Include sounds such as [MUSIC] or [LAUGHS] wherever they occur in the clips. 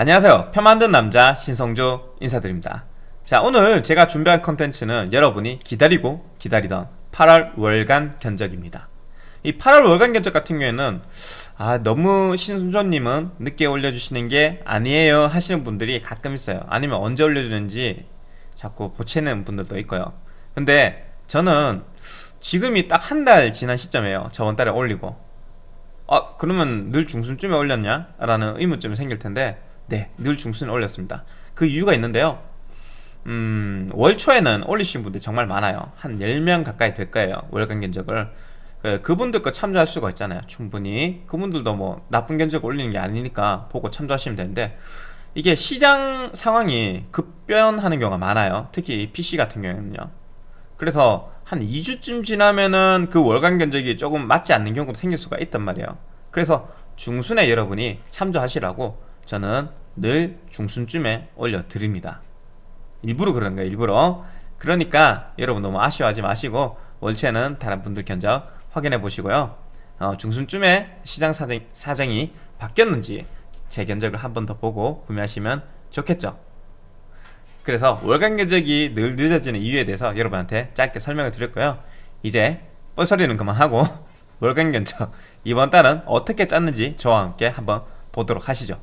안녕하세요. 편 만든 남자 신성조 인사드립니다. 자 오늘 제가 준비한 컨텐츠는 여러분이 기다리고 기다리던 8월 월간 견적입니다. 이 8월 월간 견적 같은 경우에는 아 너무 신성조님은 늦게 올려주시는 게 아니에요 하시는 분들이 가끔 있어요. 아니면 언제 올려주는지 자꾸 보채는 분들도 있고요. 근데 저는 지금이 딱 한 달 지난 시점이에요. 저번 달에 올리고. 아 그러면 늘 중순쯤에 올렸냐? 라는 의문점이 생길 텐데 네, 늘 중순에 올렸습니다. 그 이유가 있는데요. 음, 월 초에는 올리신 분들이 정말 많아요. 한 10명 가까이 될 거예요. 월간 견적을. 그, 그분들 거 참조할 수가 있잖아요. 충분히. 그분들도 뭐 나쁜 견적 올리는 게 아니니까 보고 참조하시면 되는데 이게 시장 상황이 급변하는 경우가 많아요. 특히 PC 같은 경우에는요. 그래서 한 2주쯤 지나면은 그 월간 견적이 조금 맞지 않는 경우도 생길 수가 있단 말이에요. 그래서 중순에 여러분이 참조하시라고 저는 늘 중순쯤에 올려드립니다. 일부러 그런 거예요 일부러. 그러니까 여러분 너무 아쉬워하지 마시고 월체는 다른 분들 견적 확인해 보시고요. 어, 중순쯤에 시장 사정, 사정이 바뀌었는지 제 견적을 한 번 더 보고 구매하시면 좋겠죠. 그래서 월간 견적이 늘 늦어지는 이유에 대해서 여러분한테 짧게 설명을 드렸고요. 이제 뻘소리는 그만하고 [LAUGHS] 월간 견적 이번 달은 어떻게 짰는지 저와 함께 한번 보도록 하시죠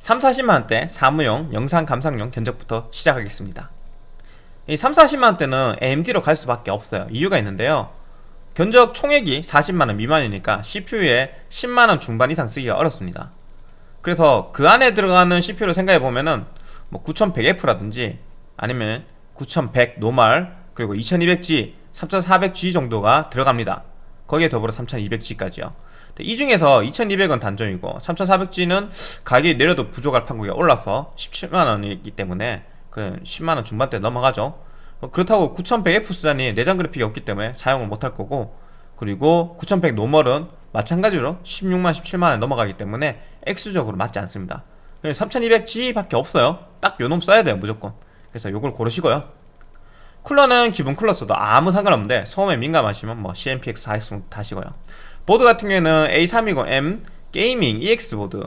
3, 40만원대 사무용 영상 감상용 견적부터 시작하겠습니다. 이 3, 40만원대는 AMD로 갈 수밖에 없어요. 이유가 있는데요. 견적 총액이 40만원 미만이니까 CPU에 10만원 중반 이상 쓰기가 어렵습니다. 그래서 그 안에 들어가는 CPU를 생각해보면은 뭐 9100F라든지 아니면 9100 노말 그리고 2200G 3400G 정도가 들어갑니다. 거기에 더불어 3200G까지요 이 중에서 2200은 단종이고 3400G는 가격이 내려도 부족할 판국이 올라서 17만원이기 때문에 그 10만원 중반대 넘어가죠. 어, 그렇다고 9100F 수단이 내장 그래픽이 없기 때문에 사용을 못할 거고 그리고 9100 노멀은 마찬가지로 16만 17만원 넘어가기 때문에 액수적으로 맞지 않습니다. 3200G 밖에 없어요. 딱 요놈 써야 돼요 무조건. 그래서 요걸 고르시고요. 쿨러는 기본 쿨러 써도 아무 상관없는데 소음에 민감하시면 뭐 CNPS 4X 다시고요 보드 같은 경우에는 A320M Gaming EX 보드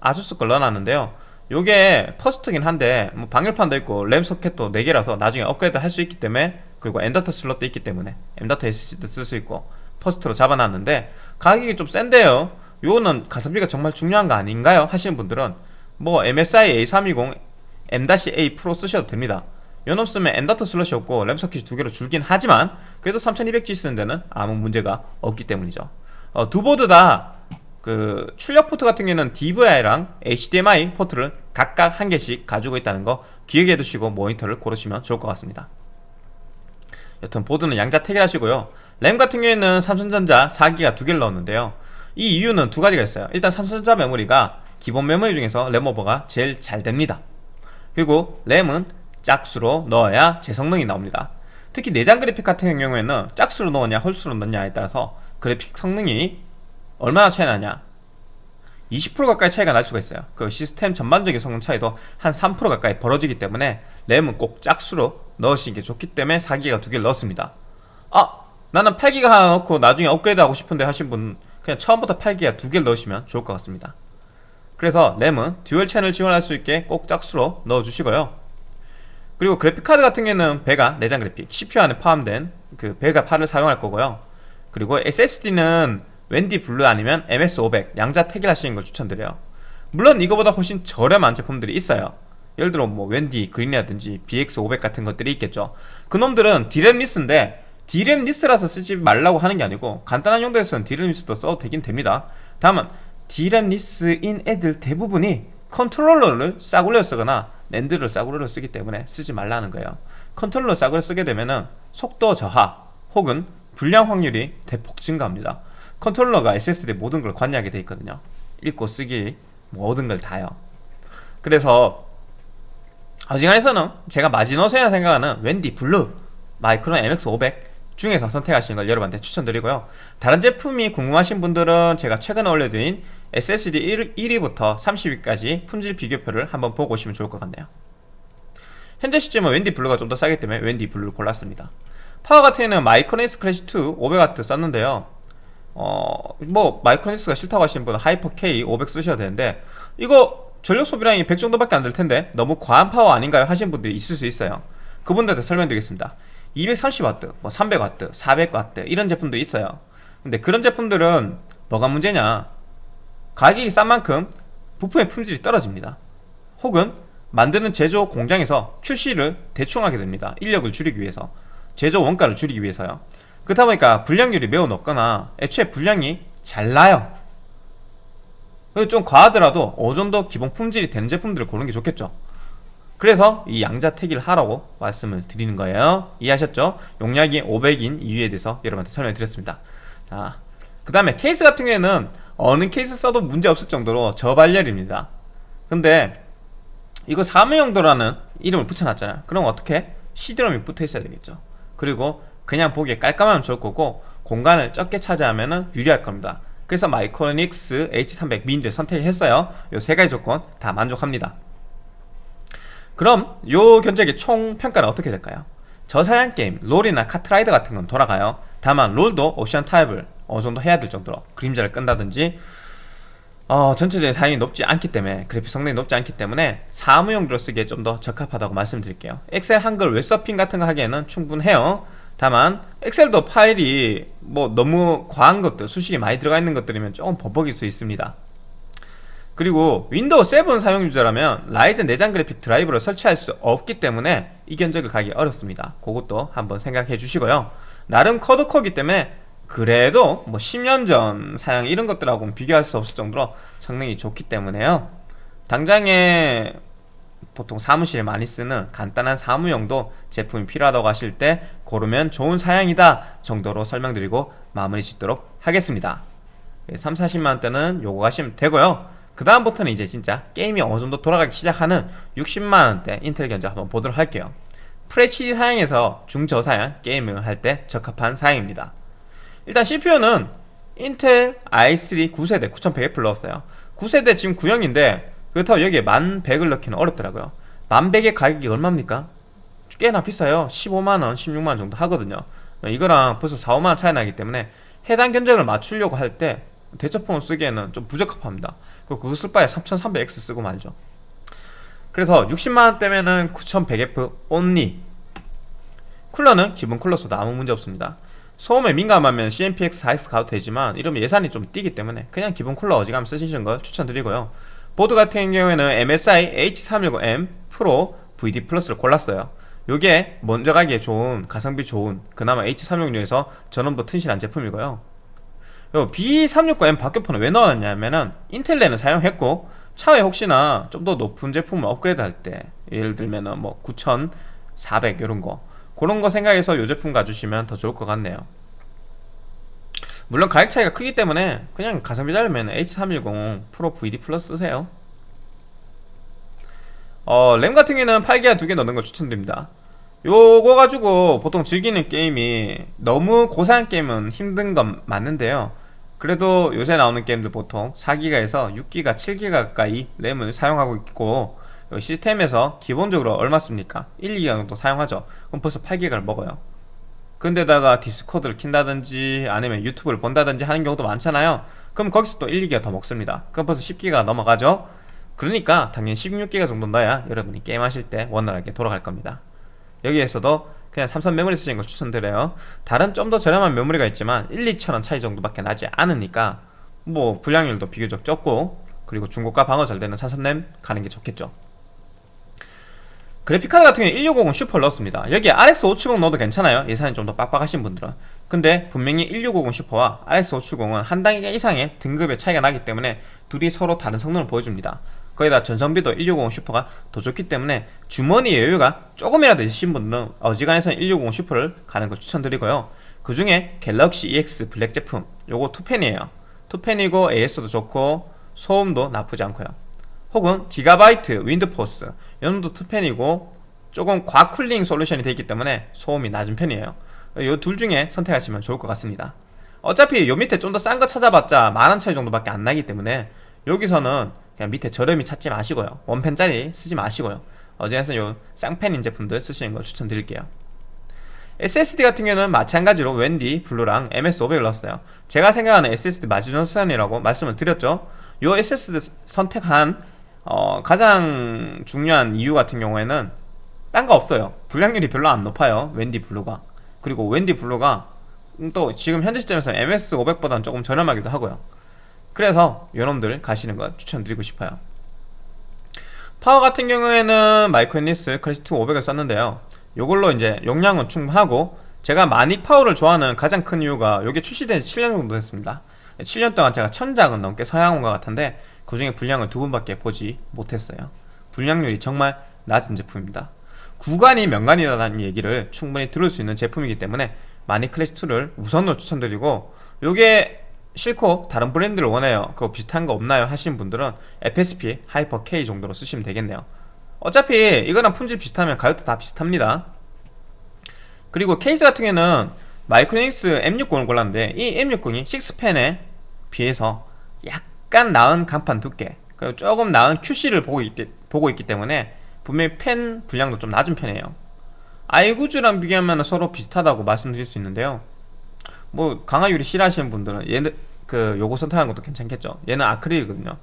아수스 걸 넣어놨는데요. 요게 베스트긴 한데 뭐 방열판도 있고 램 소켓도 4개라서 나중에 업그레이드 할 수 있기 때문에 그리고 M.2 슬롯도 있기 때문에 M.2 SSD도 쓸 수 있고 베스트로 잡아놨는데 가격이 좀 센데요. 요거는 가성비가 정말 중요한 거 아닌가요? 하시는 분들은 뭐 MSI A320 M-A Pro 쓰셔도 됩니다. 요놈 쓰면 M.2 슬롯이 없고 램 소켓이 두 개로 줄긴 하지만 그래도 3200G 쓰는 데는 아무 문제가 없기 때문이죠 어, 두 보드 다 그 출력 포트 같은 경우에는 DVI랑 HDMI 포트를 각각 한 개씩 가지고 있다는 거 기억해 두시고 모니터를 고르시면 좋을 것 같습니다. 여튼 보드는 양자 택일 하시고요. 램 같은 경우에는 삼성전자 4기가 두 개를 넣었는데요. 이 이유는 두 가지가 있어요. 일단 삼성전자 메모리가 기본 메모리 중에서 램 오버가 제일 잘 됩니다. 그리고 램은 짝수로 넣어야 제 성능이 나옵니다. 특히 내장 그래픽 같은 경우에는 짝수로 넣었냐 홀수로 넣냐에 따라서 그래픽 성능이 얼마나 차이 나냐? 20% 가까이 차이가 날 수가 있어요. 그 시스템 전반적인 성능 차이도 한 3% 가까이 벌어지기 때문에 램은 꼭 짝수로 넣으시는 게 좋기 때문에 4기가 두 개를 넣었습니다. 아 나는 8기가 하나 넣고 나중에 업그레이드 하고 싶은데 하신 분 그냥 처음부터 8기가 두 개를 넣으시면 좋을 것 같습니다. 그래서 램은 dual 채널 지원할 수 있게 꼭 짝수로 넣어주시고요. 그리고 그래픽카드 같은 경우에는 Vega 내장 그래픽 CPU 안에 포함된 그 Vega 8을 사용할 거고요 그리고 SSD는 웬디 Blue 아니면 MX500 양자 택일 하시는 걸 추천드려요. 물론 이거보다 훨씬 저렴한 제품들이 있어요. 예를 들어 뭐 웬디 Green이라든지 BX500 같은 것들이 있겠죠. 그놈들은 DRAM-less인데 DRAM-less라서 쓰지 말라고 하는 게 아니고 간단한 용도에서는 DRAM-less도 써도 되긴 됩니다. 다만 DRAM-less인 애들 대부분이 컨트롤러를 싸구려 쓰거나 NAND를 싸구려 쓰기 때문에 쓰지 말라는 거예요. 컨트롤러 싸구려 쓰게 되면은 속도 저하 혹은 불량 확률이 대폭 증가합니다. 컨트롤러가 SSD 모든 걸 관리하게 돼 있거든요. 읽고 쓰기 모든 걸 다요. 그래서 어지간해서는 제가 마지노선이라 생각하는 웬디 Blue 마이크론 MX500 중에서 선택하시는 걸 여러분한테 추천드리고요. 다른 제품이 궁금하신 분들은 제가 최근에 올려드린 SSD 1, 1위부터 30위까지 품질 비교표를 한번 보고 오시면 좋을 것 같네요. 현재 시점은 웬디 Blue가 좀 더 싸기 때문에 웬디 Blue를 골랐습니다 파워 같은 경우는 마이크로닉스 클래시 2 500W 썼는데요. 어, 뭐 마이크로닉스가 싫다고 하시는 분은 하이퍼 K 500 쓰셔야 되는데 이거 전력 소비량이 100 정도밖에 안 될 텐데 너무 과한 파워 아닌가요? 하시는 분들이 있을 수 있어요. 그분들한테 설명드리겠습니다. 230W, 뭐 300W, 400W 이런 제품도 있어요. 근데 그런 제품들은 뭐가 문제냐? 가격이 싼 만큼 부품의 품질이 떨어집니다. 혹은 만드는 제조 공장에서 QC를 대충 하게 됩니다. 인력을 줄이기 위해서 제조 원가를 줄이기 위해서요. 그렇다 보니까 불량률이 매우 높거나 애초에 불량이 잘 나요. 좀 과하더라도 어느 정도 기본 품질이 되는 제품들을 고르는 게 좋겠죠. 그래서 이 양자택일 하라고 말씀을 드리는 거예요. 이해하셨죠? 용량이 500인 이유에 대해서 여러분한테 설명을 드렸습니다. 자, 그 다음에 케이스 같은 경우에는 어느 케이스 써도 문제 없을 정도로 저발열입니다. 근데 이거 사무용도라는 이름을 붙여놨잖아요. 그럼 어떻게? CD롬이 붙어 있어야 되겠죠 그리고 그냥 보기에 깔끔하면 좋을 거고 공간을 적게 차지하면 유리할 겁니다. 그래서 마이크로닉스 H300 미니를 선택했어요. 이 세 가지 조건 다 만족합니다. 그럼 요 견적의 총 평가는 어떻게 될까요? 저사양 게임, 롤이나 카트라이더 같은 건 돌아가요. 다만 롤도 옵션 타입을 어느 정도 해야 될 정도로 그림자를 끈다든지 어, 전체적인 사양이 높지 않기 때문에 그래픽 성능이 높지 않기 때문에 사무용도로 쓰기에 좀 더 적합하다고 말씀드릴게요. 엑셀 한글 웹서핑 같은 거 하기에는 충분해요. 다만 엑셀도 파일이 뭐 너무 과한 것들 수식이 많이 들어가 있는 것들이면 조금 버벅일 수 있습니다. 그리고 윈도우 7 사용 user라면 라이젠 내장 그래픽 드라이버를 설치할 수 없기 때문에 이 견적을 가기 어렵습니다. 그것도 한번 생각해 주시고요. 나름 quad core기 때문에 그래도 뭐 10년 전 사양 이런 것들하고는 비교할 수 없을 정도로 성능이 좋기 때문에요. 당장에 보통 사무실에 많이 쓰는 간단한 사무용도 제품이 필요하다고 하실 때 고르면 좋은 사양이다 정도로 설명드리고 마무리 짓도록 하겠습니다. 3, 40만원대는 요거 가시면 되고요. 그 다음부터는 이제 진짜 게임이 어느정도 돌아가기 시작하는 60만원대 인텔 견적 한번 보도록 할게요. FHD 사양에서 중저사양 게임을 할 때 적합한 사양입니다 일단 CPU는 인텔 i3 9세대 9100F를 넣었어요. 9세대 지금 9형인데 그렇다고 여기에 1100을 넣기는 어렵더라고요. 1100의 가격이 얼마입니까? 꽤나 비싸요. 15만원 16만원 정도 하거든요. 이거랑 벌써 4, 5만원 차이 나기 때문에 해당 견적을 맞추려고 할 때 대처폰을 쓰기에는 좀 부적합합니다. 그거 쓸 바에 3300X 쓰고 말죠. 그래서 60만원 대면은 9100F 온리 쿨러는 기본 쿨러 써도 아무 문제 없습니다 소음에 민감하면 CMPX 4X 가도 되지만 이러면 예산이 좀 뛰기 때문에 그냥 기본 쿨러 어지간하면 쓰시는 걸 추천드리고요. 보드 같은 경우에는 MSI H310M 프로 VD 플러스를 골랐어요. 요게 먼저 가기에 좋은 가성비 좋은 그나마 H360에서 전원부 튼실한 제품이고요. 요 B369M 박격포는 왜 넣었냐면은 인텔레는 사용했고 차후에 혹시나 좀 더 높은 제품을 업그레이드 할 때 예를 들면은 뭐 9400 이런 거 그런 거 생각해서 요 제품 가주시면 더 좋을 것 같네요. 물론 가격 차이가 크기 때문에 그냥 가성비 잘면 H310 프로 VD 플러스 쓰세요. 어, 램 같은 경우에는 8기가 2개 넣는 걸 추천드립니다. 요거 가지고 보통 즐기는 게임이 너무 고사양 게임은 힘든 건 맞는데요. 그래도 요새 나오는 게임들 보통 4기가에서 6기가 7기가 가까이 램을 사용하고 있고 시스템에서 기본적으로 얼마 씁니까? 1, 2기가 정도 사용하죠. 그럼 벌써 8기가를 먹어요. 근데다가 디스코드를 킨다든지 아니면 유튜브를 본다든지 하는 경우도 많잖아요. 그럼 거기서 또 1, 2기가 더 먹습니다. 그럼 벌써 10기가 넘어가죠. 그러니까 당연히 16기가 정도 넣어야 여러분이 게임하실 때 원활하게 돌아갈 겁니다. 여기에서도 그냥 삼성 메모리 쓰시는 걸 추천드려요. 다른 좀 더 저렴한 메모리가 있지만 1, 2천원 차이 정도밖에 나지 않으니까 뭐 불량률도 비교적 적고 그리고 중고가 방어 잘 되는 삼성램 가는 게 좋겠죠 그래픽카드 같은 경우에 1650은 Super를 넣었습니다. 여기에 RX 570 넣어도 괜찮아요. 예산이 좀 더 빡빡하신 분들은. 근데 분명히 1650 Super와 RX 570은 한 단계 이상의 등급의 차이가 나기 때문에 둘이 서로 다른 성능을 보여줍니다. 거기다 전성비도 1650 Super가 더 좋기 때문에 주머니 여유가 조금이라도 있으신 분들은 어지간해서는 1650 Super를 가는 걸 추천드리고요. 그 중에 갤럭시 EX 블랙 제품 요거 투팬이에요. 투팬이고 AS도 좋고 소음도 나쁘지 않고요. 혹은 기가바이트 윈드포스 얘도 투팬이고 조금 과cooling 솔루션이 되어 있기 때문에 소음이 낮은 편이에요. 이 둘 중에 선택하시면 좋을 것 같습니다. 어차피 요 밑에 좀 더 싼 거 찾아봤자 만원 차이 정도밖에 안 나기 때문에 여기서는 그냥 밑에 저렴이 찾지 마시고요. 원팬짜리 쓰지 마시고요. 어제에서 요 쌍팬인 제품들 쓰시는 걸 추천드릴게요. SSD 같은 경우는 마찬가지로 웬디, 블루랑 MX500을 넣었어요. 제가 생각하는 SSD 마지노선이라고 말씀을 드렸죠. 요 SSD 선택한 어, 가장 중요한 이유 같은 경우에는 딴 거 없어요. 불량률이 별로 안 높아요 웬디 블루가. 그리고 웬디 블루가 또 지금 현재 시점에서 MX500보다는 조금 저렴하기도 하고요. 그래서 요놈들 가시는 거 추천드리고 싶어요. 파워 같은 경우에는 마이크로닉스 클래식2 500을 썼는데요. 요걸로 이제 용량은 충분하고 제가 마닉 파워를 좋아하는 가장 큰 이유가 이게 출시된 지 7년 정도 됐습니다. 7년 동안 제가 천 짝은 넘게 사용한 것 같은데 그 중에 불량을 두 번밖에 보지 못했어요. 불량률이 정말 낮은 제품입니다. 구관이 명관이라는 얘기를 충분히 들을 수 있는 제품이기 때문에 마닉 클래식2를 우선으로 추천드리고 요게 싫고 다른 브랜드를 원해요. 그거 비슷한 거 없나요? 하시는 분들은 FSP 하이퍼 K 정도로 쓰시면 되겠네요. 어차피 이거랑 품질 비슷하면 가격도 다 비슷합니다. 그리고 케이스 같은 경우에는 마이크로닉스 M60을 골랐는데 이 M60이 6펜에 비해서 약 간 나은 간판 두께 그리고 조금 나은 QC를 보고 있기, 보고 있기 때문에 분명히 펜 분량도 좀 낮은 편이에요. 아이구즈랑 비교하면 서로 비슷하다고 말씀드릴 수 있는데요. 뭐 강화유리 싫어하시는 분들은 얘는 그 요거 선택하는 것도 괜찮겠죠. 얘는 아크릴이거든요.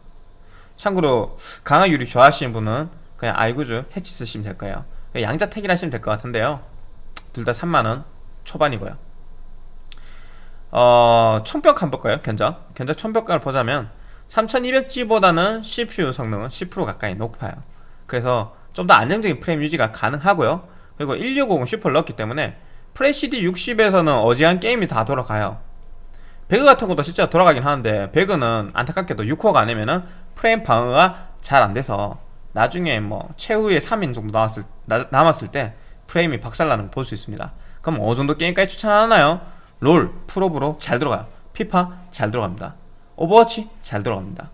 참고로 강화유리 좋아하시는 분은 그냥 아이구즈 해치 쓰시면 될 거예요. 양자택일 하시면 될 것 같은데요. 둘 다 3만원 초반이고요. 어, 총평 한번 볼까요? 견적? 견적 총평가를 보자면 3200G보다는 CPU 성능은 10% 가까이 높아요. 그래서 좀 더 안정적인 프레임 유지가 가능하고요. 그리고 1650 슈퍼를 넣었기 때문에 프레시디 60에서는 어지간 게임이 다 돌아가요. 배그 같은 것도 진짜 돌아가긴 하는데 배그는 안타깝게도 6코어가 아니면은 프레임 방어가 잘 안돼서 나중에 뭐 최후의 3인 정도 나왔을, 나, 남았을 때 프레임이 박살나는 걸 볼 수 있습니다. 그럼 어느 정도 게임까지 추천하나요? 롤, 풀옵으로 잘 들어가요. 피파 잘 들어갑니다 오버워치 잘 들어갑니다.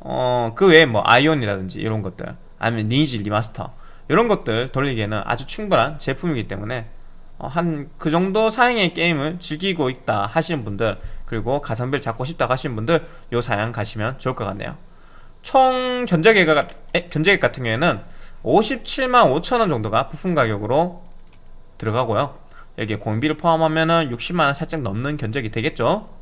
어, 그 외에 뭐 아이온이라든지 이런 것들 아니면 리니지 리마스터 이런 것들 돌리기에는 아주 충분한 제품이기 때문에 어, 한그 정도 사양의 게임을 즐기고 있다 하시는 분들 그리고 가성비를 잡고 싶다 하시는 분들 요 사양 가시면 좋을 것 같네요. 총 견적액, 견적액 같은 경우에는 57만 5천원 정도가 부품 가격으로 들어가고요. 여기에 공비를 포함하면 60만원 살짝 넘는 견적이 되겠죠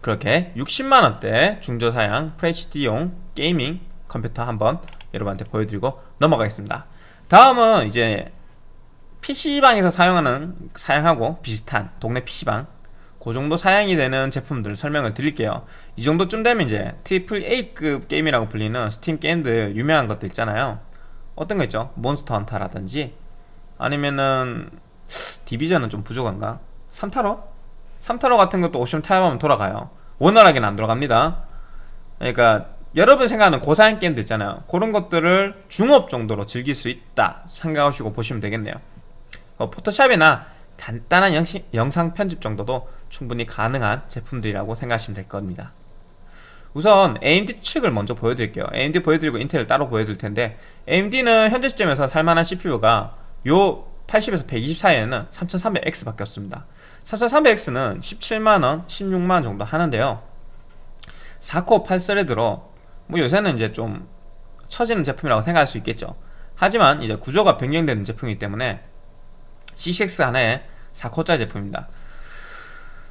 그렇게 60만원대 중저사양 FHD용 게이밍 컴퓨터 한번 여러분한테 보여드리고 넘어가겠습니다 다음은 이제 PC방에서 사용하는 사양하고 비슷한 동네 PC방 그 정도 사양이 되는 제품들 설명을 드릴게요 이 정도쯤 되면 이제 triple A급 게임이라고 불리는 스팀 게임들 유명한 것들 있잖아요 어떤 거 있죠? 몬스터 헌터라든지 아니면은 디비전은 좀 부족한가? 3탈워? 3탈워 같은 것도 옵션만 타협하면 돌아가요. 원활하게는 안 돌아갑니다. 그러니까 여러분 생각하는 고사양 게임들 있잖아요. 그런 것들을 중업 정도로 즐길 수 있다 생각하시고 보시면 되겠네요. 어, 포토샵이나 간단한 영시, 영상 편집 정도도 충분히 가능한 제품들이라고 생각하시면 될 겁니다. 우선 AMD 측을 먼저 보여드릴게요. AMD 보여드리고 인텔을 따로 보여드릴 텐데 AMD는 현재 시점에서 살만한 CPU가 요 80에서 120 사이에는 3300X 밖에 없습니다 3300X는 17만원, 16만원 정도 하는데요. 4코어 8스레드로 뭐 요새는 이제 좀 처지는 제품이라고 생각할 수 있겠죠. 하지만 이제 구조가 변경되는 제품이기 때문에 CCX 하나에 4코어짜리 제품입니다.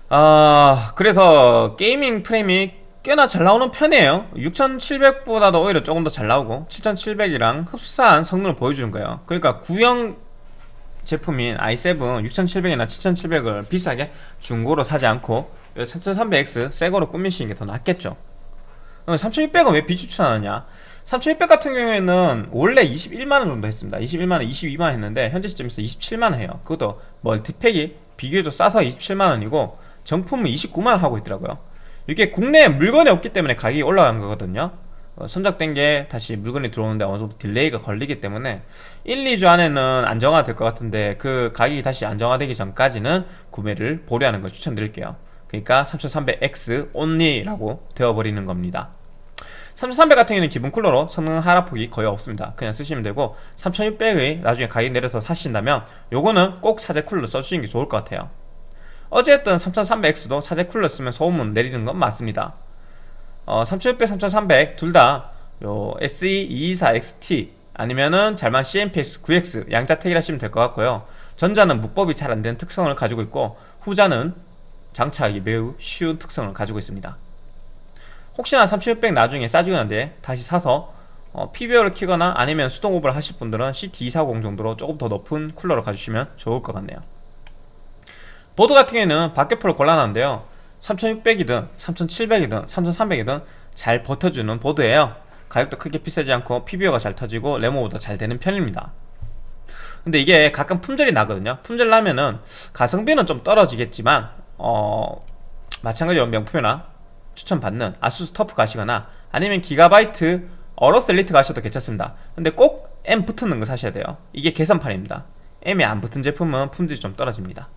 아 그래서 게이밍 프레임이 꽤나 잘 나오는 편이에요. 6700보다도 오히려 조금 더 잘 나오고 7700이랑 흡사한 성능을 보여주는 거예요. 그러니까 구형 제품인 i7 6700이나 7700을 비싸게 중고로 사지 않고 3300X 새거로 꾸미시는 게 더 낫겠죠. 3600은 왜 비추천하느냐? 3600 같은 경우에는 원래 21만원 정도 했습니다. 21만원, 22만원 했는데 현재 시점에서 27만원 해요. 그것도 multipack이 비교적 싸서 27만원이고 정품은 29만원 하고 있더라고요. 이게 국내에 물건이 없기 때문에 가격이 올라간 거거든요. 어, 선적된 게 다시 물건이 들어오는데 어느 정도 delay가 걸리기 때문에 1, 2주 안에는 안정화 될 것 같은데 그 가격이 다시 안정화되기 전까지는 구매를 보류하는 걸 추천드릴게요. 그러니까 3300X only라고 되어버리는 겁니다. 3300 같은 경우는 기본 쿨러로 성능 하락폭이 거의 없습니다. 그냥 쓰시면 되고 3600의 나중에 가격 내려서 사신다면 요거는 꼭 사제 쿨러 써주시는 게 좋을 것 같아요. 어쨌든 3300X도 사제 쿨러 쓰면 소음은 내리는 건 맞습니다 어, 3600, 3300 둘 다 요 SE224XT 아니면은 잘만 CMPS 9X 양자택일 하시면 될 것 같고요. 전자는 무법이 잘 안되는 특성을 가지고 있고 후자는 장착하기 매우 쉬운 특성을 가지고 있습니다. 혹시나 3600 나중에 싸지고 난데 다시 사서 어, PBO를 키거나 아니면 수동 오버를 하실 분들은 CT240 정도로 조금 더 높은 쿨러를 가주시면 좋을 것 같네요. 보드 같은 경우에는 박격포를 골라놨는데요 3600이든 3700이든 3300이든 잘 버텨주는 보드예요. 가격도 크게 비싸지 않고 PBO가 잘 터지고 레모보다 잘 되는 편입니다. 근데 이게 가끔 품절이 나거든요. 품절 나면은 가성비는 좀 떨어지겠지만 어 마찬가지로 명품이나 추천받는 아수스 터프 가시거나 아니면 기가바이트 어로스 엘리트 가셔도 괜찮습니다. 근데 꼭 M 붙는 거 사셔야 돼요. 이게 계산판입니다. M이 안 붙은 제품은 품질이 좀 떨어집니다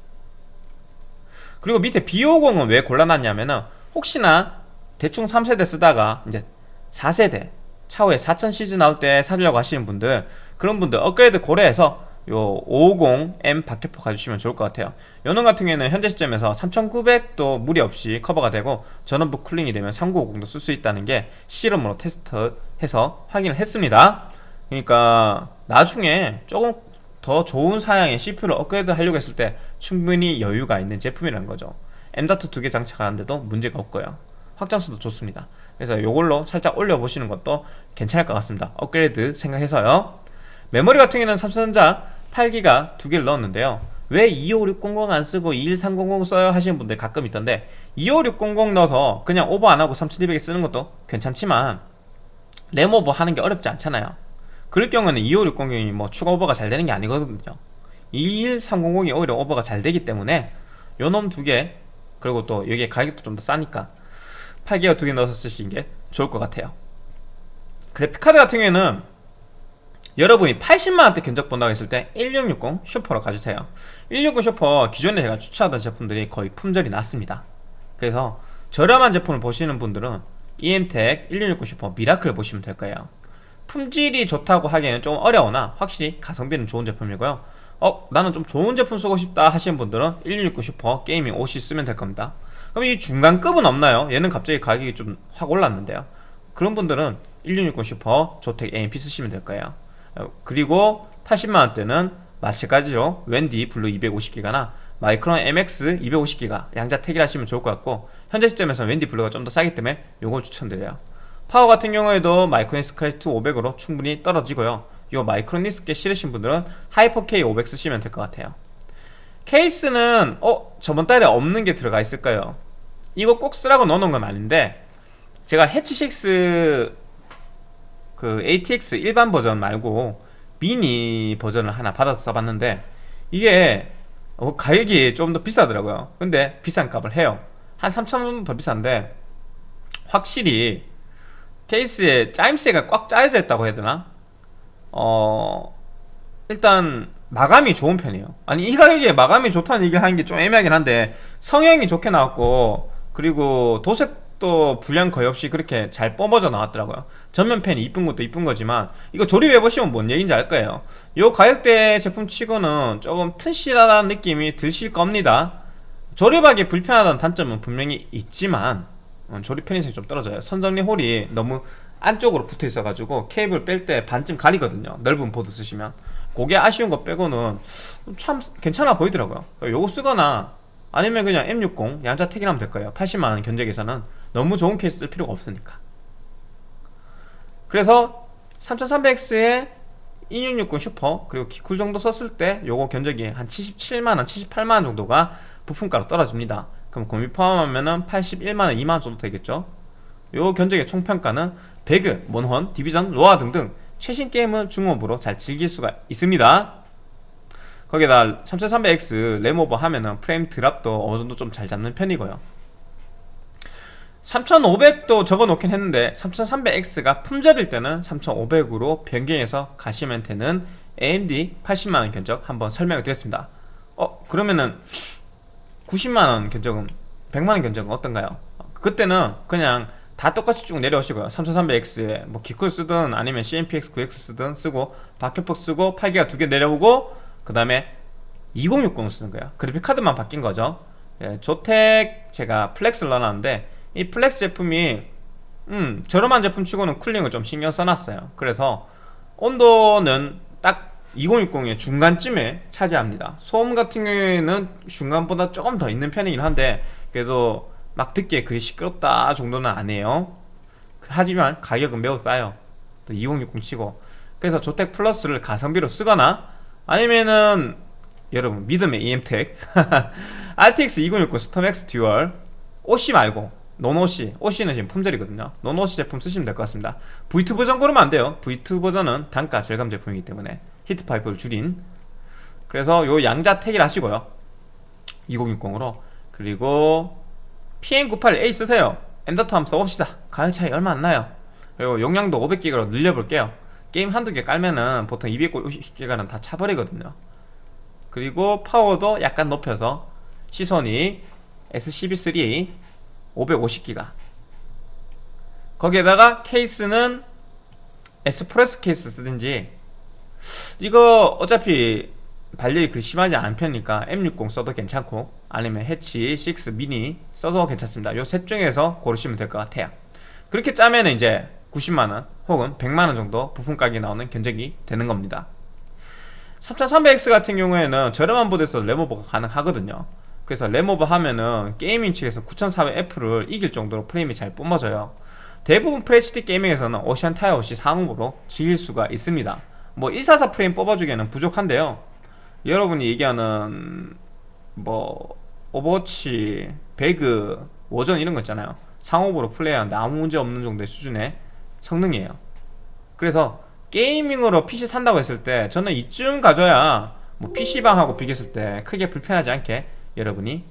그리고 밑에 B50은 왜 골라놨냐면은 혹시나 대충 3세대 쓰다가 이제 4세대 차후에 4000 시즌 나올 때 사려고 하시는 분들 그런 분들 업그레이드 고려해서 요 550M 박격포 가주시면 좋을 것 같아요. 요놈 같은 경우에는 현재 시점에서 3900도 무리 없이 커버가 되고 전원부 쿨링이 되면 3950도 쓸 수 있다는 게 실험으로 테스트해서 확인을 했습니다. 그러니까 나중에 조금 더 좋은 사양의 CPU를 업그레이드 하려고 했을 때 충분히 여유가 있는 제품이라는 거죠. M.2 두 개 장착하는데도 문제가 없고요. 확장수도 좋습니다. 그래서 이걸로 살짝 올려보시는 것도 괜찮을 것 같습니다. 업그레이드 생각해서요. 메모리 같은 경우는 삼성전자 8기가 두 개를 넣었는데요. 왜 25600 안쓰고 21300 써요? 하시는 분들 가끔 있던데 25600 넣어서 그냥 오버 안하고 3200에 쓰는 것도 괜찮지만 램오버 하는 게 어렵지 않잖아요 그럴 경우에는 25600이 뭐 추가 오버가 잘 되는 게 아니거든요. 21300이 오히려 오버가 잘 되기 때문에 요놈 두 개 그리고 또 여기에 가격도 좀 더 싸니까 8기가 두 개 넣어서 쓰시는 게 좋을 것 같아요. 그래픽카드 같은 경우에는 여러분이 80만원대 견적 본다고 했을 때 1660 슈퍼로 가주세요. 160 슈퍼 기존에 제가 추천하던 제품들이 거의 품절이 났습니다. 그래서 저렴한 제품을 보시는 분들은 EMTEC 1660 슈퍼 미라클 보시면 될 거예요 품질이 좋다고 하기에는 좀 어려우나 확실히 가성비는 좋은 제품이고요. 어 나는 좀 좋은 제품 쓰고 싶다 하시는 분들은 1660 슈퍼 게이밍 OC 쓰면 될 겁니다. 그럼 이 중간급은 없나요? 얘는 갑자기 가격이 좀 확 올랐는데요. 그런 분들은 1660 슈퍼 조텍 AMP 쓰시면 될 거예요. 그리고 80만원대는 마찬가지로 웬디 블루 250기가나 마이크론 MX 250기가 양자 택일 하시면 좋을 것 같고 현재 시점에서 웬디 블루가 좀 더 싸기 때문에 요걸 추천드려요 파워 같은 경우에도 마이크로닉스 클래식 500으로 충분히 떨어지고요 요 마이크로닉스 싫으신 분들은 하이퍼 K 500 쓰시면 될 것 같아요 케이스는 어? 저번 달에 없는 게 들어가 있을까요? 이거 꼭 쓰라고 넣어놓은 건 아닌데 제가 해치6 그 ATX 일반 버전 말고 미니 버전을 하나 받아서 써봤는데 이게 어, 가격이 좀 더 비싸더라고요 근데 비싼 값을 해요 한 3천원 정도 더 비싼데 확실히 케이스에 짜임새가 꽉 짜여져 있다고 해야 되나? 어 일단 마감이 좋은 편이에요. 아니 이 가격에 마감이 좋다는 얘기를 하는 게 좀 애매하긴 한데 성형이 좋게 나왔고 그리고 도색도 불량 거의 없이 그렇게 잘 뻗어져 나왔더라고요. 전면펜이 이쁜 것도 이쁜 거지만 이거 조립해보시면 뭔 얘기인지 알 거예요. 요 가격대 제품 치고는 조금 튼실하다는 느낌이 드실 겁니다. 조립하기 불편하다는 단점은 분명히 있지만 어, 조립 편의성이 좀 떨어져요. 선정리 홀이 너무 안쪽으로 붙어 있어 가지고 케이블 뺄 때 반쯤 가리거든요. 넓은 보드 쓰시면. 그게 아쉬운 거 빼고는 참 괜찮아 보이더라고요. 요거 쓰거나 아니면 그냥 M60 양자 택일하면 될 거예요. 80만원 견적에서는 너무 좋은 케이스 쓸 필요가 없으니까. 그래서 3300X에 1660 슈퍼 그리고 기쿨 정도 썼을 때 요거 견적이 한 77만원 78만원 정도가 부품가로 떨어집니다 그럼 공비 포함하면 81만원 2만원 정도 되겠죠? 요 견적의 총평가는 배그, 몬헌, 디비전, 로아 등등 최신 게임을 중옵으로 잘 즐길 수가 있습니다. 거기다 3300X 램오버 하면은 프레임 drop도 어느정도 좀 잘 잡는 편이고요. 3500도 적어놓긴 했는데 3300X가 품절일 때는 3500으로 변경해서 가시면 되는 AMD 80만원 견적 한번 설명을 드렸습니다. 어 그러면은 90만원 견적은 100만원 견적은 어떤가요? 그때는 그냥 다 똑같이 쭉 내려오시고요. 3300X에 뭐 기쿨 쓰든 아니면 CMPX 9X 쓰든 쓰고 박격폭 쓰고 8기가 두 개 내려오고 그 다음에 2060 쓰는 거예요. 그래픽카드만 바뀐 거죠. 예, 조텍 제가 플렉스를 넣어놨는데 이 플렉스 제품이 음 저렴한 제품 치고는 cooling을 좀 신경 써놨어요. 그래서 온도는 딱 2060의 중간쯤에 차지합니다. 소음 같은 경우에는 중간보다 조금 더 있는 편이긴 한데 그래도 막 듣기에 그리 시끄럽다 정도는 아니에요. 하지만 가격은 매우 싸요. 또2060 치고. 그래서 조텍 플러스를 가성비로 쓰거나 아니면은 여러분 믿음의 EM텍. RTX 2060 스톰X 듀얼. OC 말고 non OC OC는 지금 품절이거든요. non OC 제품 쓰시면 될 것 같습니다. V2 버전 고르면 안 돼요. V2 버전은 단가 절감 제품이기 때문에 히트 파이프를 줄인. 그래서 요 양자 택일 하시고요. 2060으로. 그리고 PM98A 쓰세요. 엔더터 한번 써봅시다. 가격 차이 얼마 안 나요. 그리고 용량도 500기가로 늘려볼게요. 게임 한두 개 깔면은 보통 250기가는 다 차버리거든요. 그리고 파워도 약간 높여서 시선이 S12-3 550기가. 거기에다가 케이스는 에스프레소 케이스 쓰든지 이거 어차피 발열이 그리 심하지 않은 편이니까 M60 써도 괜찮고 아니면 해치 6 미니 써도 괜찮습니다. 요 셋 중에서 고르시면 될 것 같아요. 그렇게 짜면 이제 90만원 혹은 100만원 정도 부품 가격이 나오는 견적이 되는 겁니다. 3300X 같은 경우에는 저렴한 보드에서 램오버가 가능하거든요. 그래서 램오버 하면은 gaming 측에서 9400F를 이길 정도로 프레임이 잘 뿜어져요. 대부분 FHD gaming에서는 옵션 타협 없이 상옵으로 즐길 수가 있습니다 뭐 144 프레임 뽑아주기에는 부족한데요. 여러분이 얘기하는 뭐 오버워치, 배그, 워존 이런 거 있잖아요. 상옵으로 플레이하는데 아무 문제 없는 정도의 수준의 성능이에요. 그래서 gaming으로 PC 산다고 했을 때 저는 이쯤 가져야 뭐 PC방하고 비교했을 때 크게 불편하지 않게 여러분이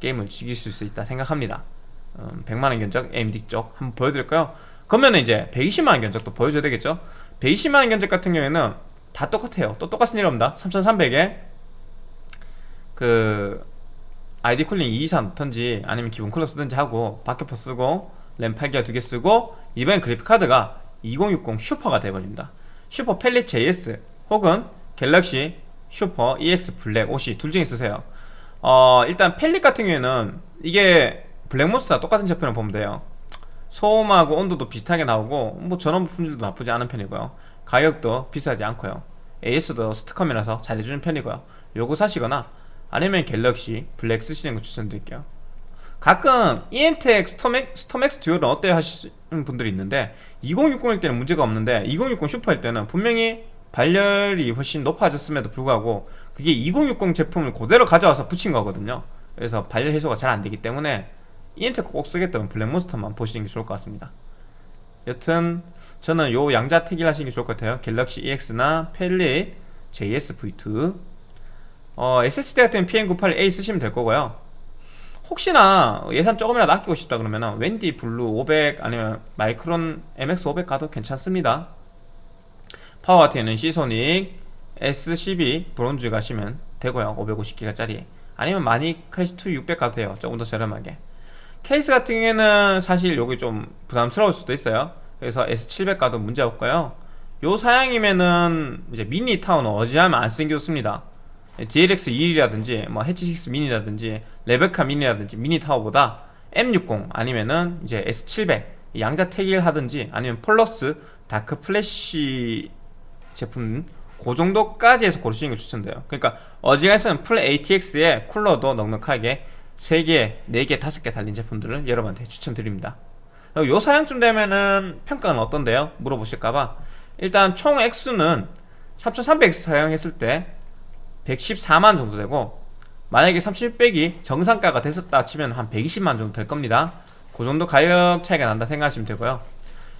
게임을 즐기실 수 있다 생각합니다. 음, 100만원 견적 AMD 쪽 한번 보여드릴까요? 그러면 이제 120만원 견적도 보여줘야 되겠죠 120만원 견적 같은 경우에는 다 똑같아요. 또 똑같은 일 없니다. 3300에 그 ID-COOLING 224 넣던지 아니면 기본 쿨러 쓰든지 하고 박격포 쓰고 램 8기가 두 개 쓰고 이번엔 그래픽카드가 2060 슈퍼가 돼버립니다. 슈퍼 펠릿 JS 혹은 갤럭시 슈퍼 EX 블랙 OC 둘 중에 쓰세요. 어 일단 펠릿 같은 경우에는 이게 블랙몬스터와 똑같은 제품을 보면 돼요 소음하고 온도도 비슷하게 나오고 뭐 전원 부품질도 나쁘지 않은 편이고요. 가격도 비싸지 않고요. AS도 STCOM이라서 잘해주는 편이고요. 요거 사시거나 아니면 갤럭시 블랙 쓰시는 거 추천드릴게요. 가끔 이엠텍 스톰엑, 스톰엑스 듀얼은 어때요 하시는 분들이 있는데 2060일 때는 문제가 없는데 2060 슈퍼일 때는 분명히 발열이 훨씬 높아졌음에도 불구하고 그게 2060 제품을 그대로 가져와서 붙인 거거든요. 그래서 발열 해소가 잘 안되기 때문에 이엠텍 꼭 쓰겠다면 블랙몬스터만 보시는 게 좋을 것 같습니다. 여튼 저는 요 양자 택일 하시는 게 좋을 것 같아요. 갤럭시 EX나 펠릿 JS V2 어, SSD 같은 PM981A 쓰시면 될 거고요. 혹시나 예산 조금이라도 아끼고 싶다 그러면 WD 블루 500 아니면 마이크론 MX500 가도 괜찮습니다. 파워 같은 시소닉 S12 브론즈 가시면 되고요. 550기가짜리. 아니면 마닉 클래식2 600 가도 돼요. 조금 더 저렴하게 케이스 같은 경우에는 사실 여기 좀 부담스러울 수도 있어요. 그래서 S700 가도 문제 없고요. 요 사양이면은 이제 미니 타워 어지간하면 안 쓰는 게 좋습니다. DLX 21이라든지 뭐 해치6 미니라든지 레베카 미니라든지 미니 타워보다 M60 아니면은 이제 S700 양자 택일 하든지 아니면 폴러스 다크 플래시 제품 그 정도까지 해서 고르시는 걸 추천드려요. 그러니까 어지간해서는 풀 ATX에 쿨러도 넉넉하게 3개, 4개, 5개 달린 제품들을 여러분한테 추천드립니다. 요 사양쯤 되면은 평가는 어떤데요? 물어보실까봐. 일단 총 액수는 3300X 사용했을 때 114만 정도 되고 만약에 3600이 정상가가 됐었다 치면 한 120만 정도 될 겁니다. 그 정도 가격 차이가 난다 생각하시면 되고요.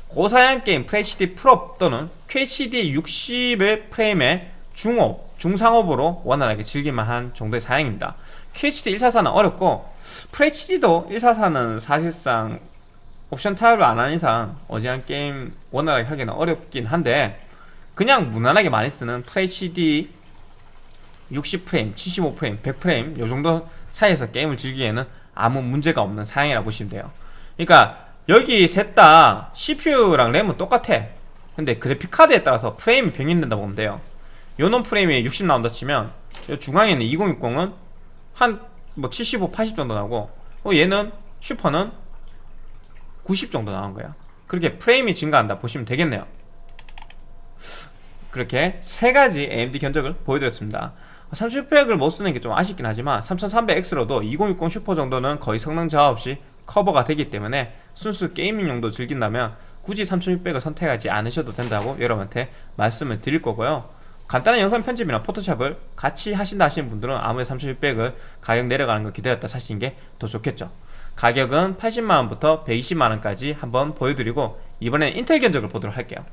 고사양 게임 FHD 프로 또는 QHD 60의 프레임의 중업, 중상업으로 원활하게 즐길만한 정도의 사양입니다 QHD 144는 어렵고 FHD도 144는 사실상 옵션 타협을 안 하는 이상 어지간 게임 원활하게 하기는 어렵긴 한데 그냥 무난하게 많이 쓰는 FHD 60프레임, 75프레임, 100프레임 요 정도 사이에서 게임을 즐기기에는 아무 문제가 없는 사양이라고 보시면 돼요. 그러니까 여기 셋 다 CPU랑 램은 똑같아. 근데 그래픽카드에 따라서 프레임이 변경된다고 보면 돼요. 요놈 프레임이 60 나온다 치면 요 중앙에 있는 2060은 한 뭐 75, 80 정도 나오고 어 얘는 슈퍼는 90 정도 나온 거야. 그렇게 프레임이 증가한다. 보시면 되겠네요. 그렇게 세 가지 AMD 견적을 보여드렸습니다. 3600을 못 쓰는 게 좀 아쉽긴 하지만 3300X로도 2060 슈퍼 정도는 거의 성능 저하 없이 커버가 되기 때문에 순수 gaming 용도 즐긴다면 굳이 3600을 선택하지 않으셔도 된다고 여러분한테 말씀을 드릴 거고요 간단한 영상 편집이나 포토샵을 같이 하신다 하시는 분들은 아무래도 3600을 가격 내려가는 거 기다렸다 사시는 게 더 좋겠죠. 가격은 80만원부터 120만원까지 한번 보여드리고 이번엔 인텔 견적을 보도록 할게요.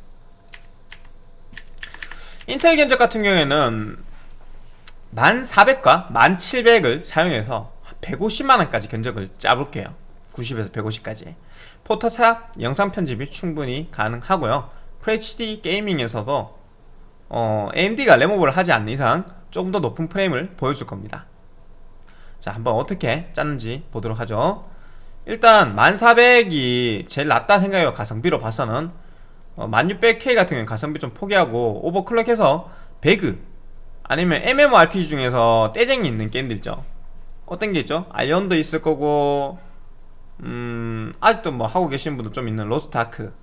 인텔 견적 같은 경우에는 1400과 1700을 사용해서 150만원까지 견적을 짜볼게요. 90에서 150까지. 포토샵 영상 편집이 충분히 가능하고요. FHD 게이밍에서도 어, AMD가 레모버를 하지 않는 이상 조금 더 높은 프레임을 보여줄 겁니다. 자 한번 어떻게 짰는지 보도록 하죠. 일단 1400이 제일 낫다 생각해요 가성비로 봐서는. 어, 1600K 같은 경우는 가성비 좀 포기하고 오버클럭해서 배그 아니면 MMORPG 중에서 떼쟁이 있는 게임들 있죠. 어떤 게 있죠? 아이온도 있을 거고 음 아직도 뭐 하고 계시는 분도 좀 있는 로스트 아크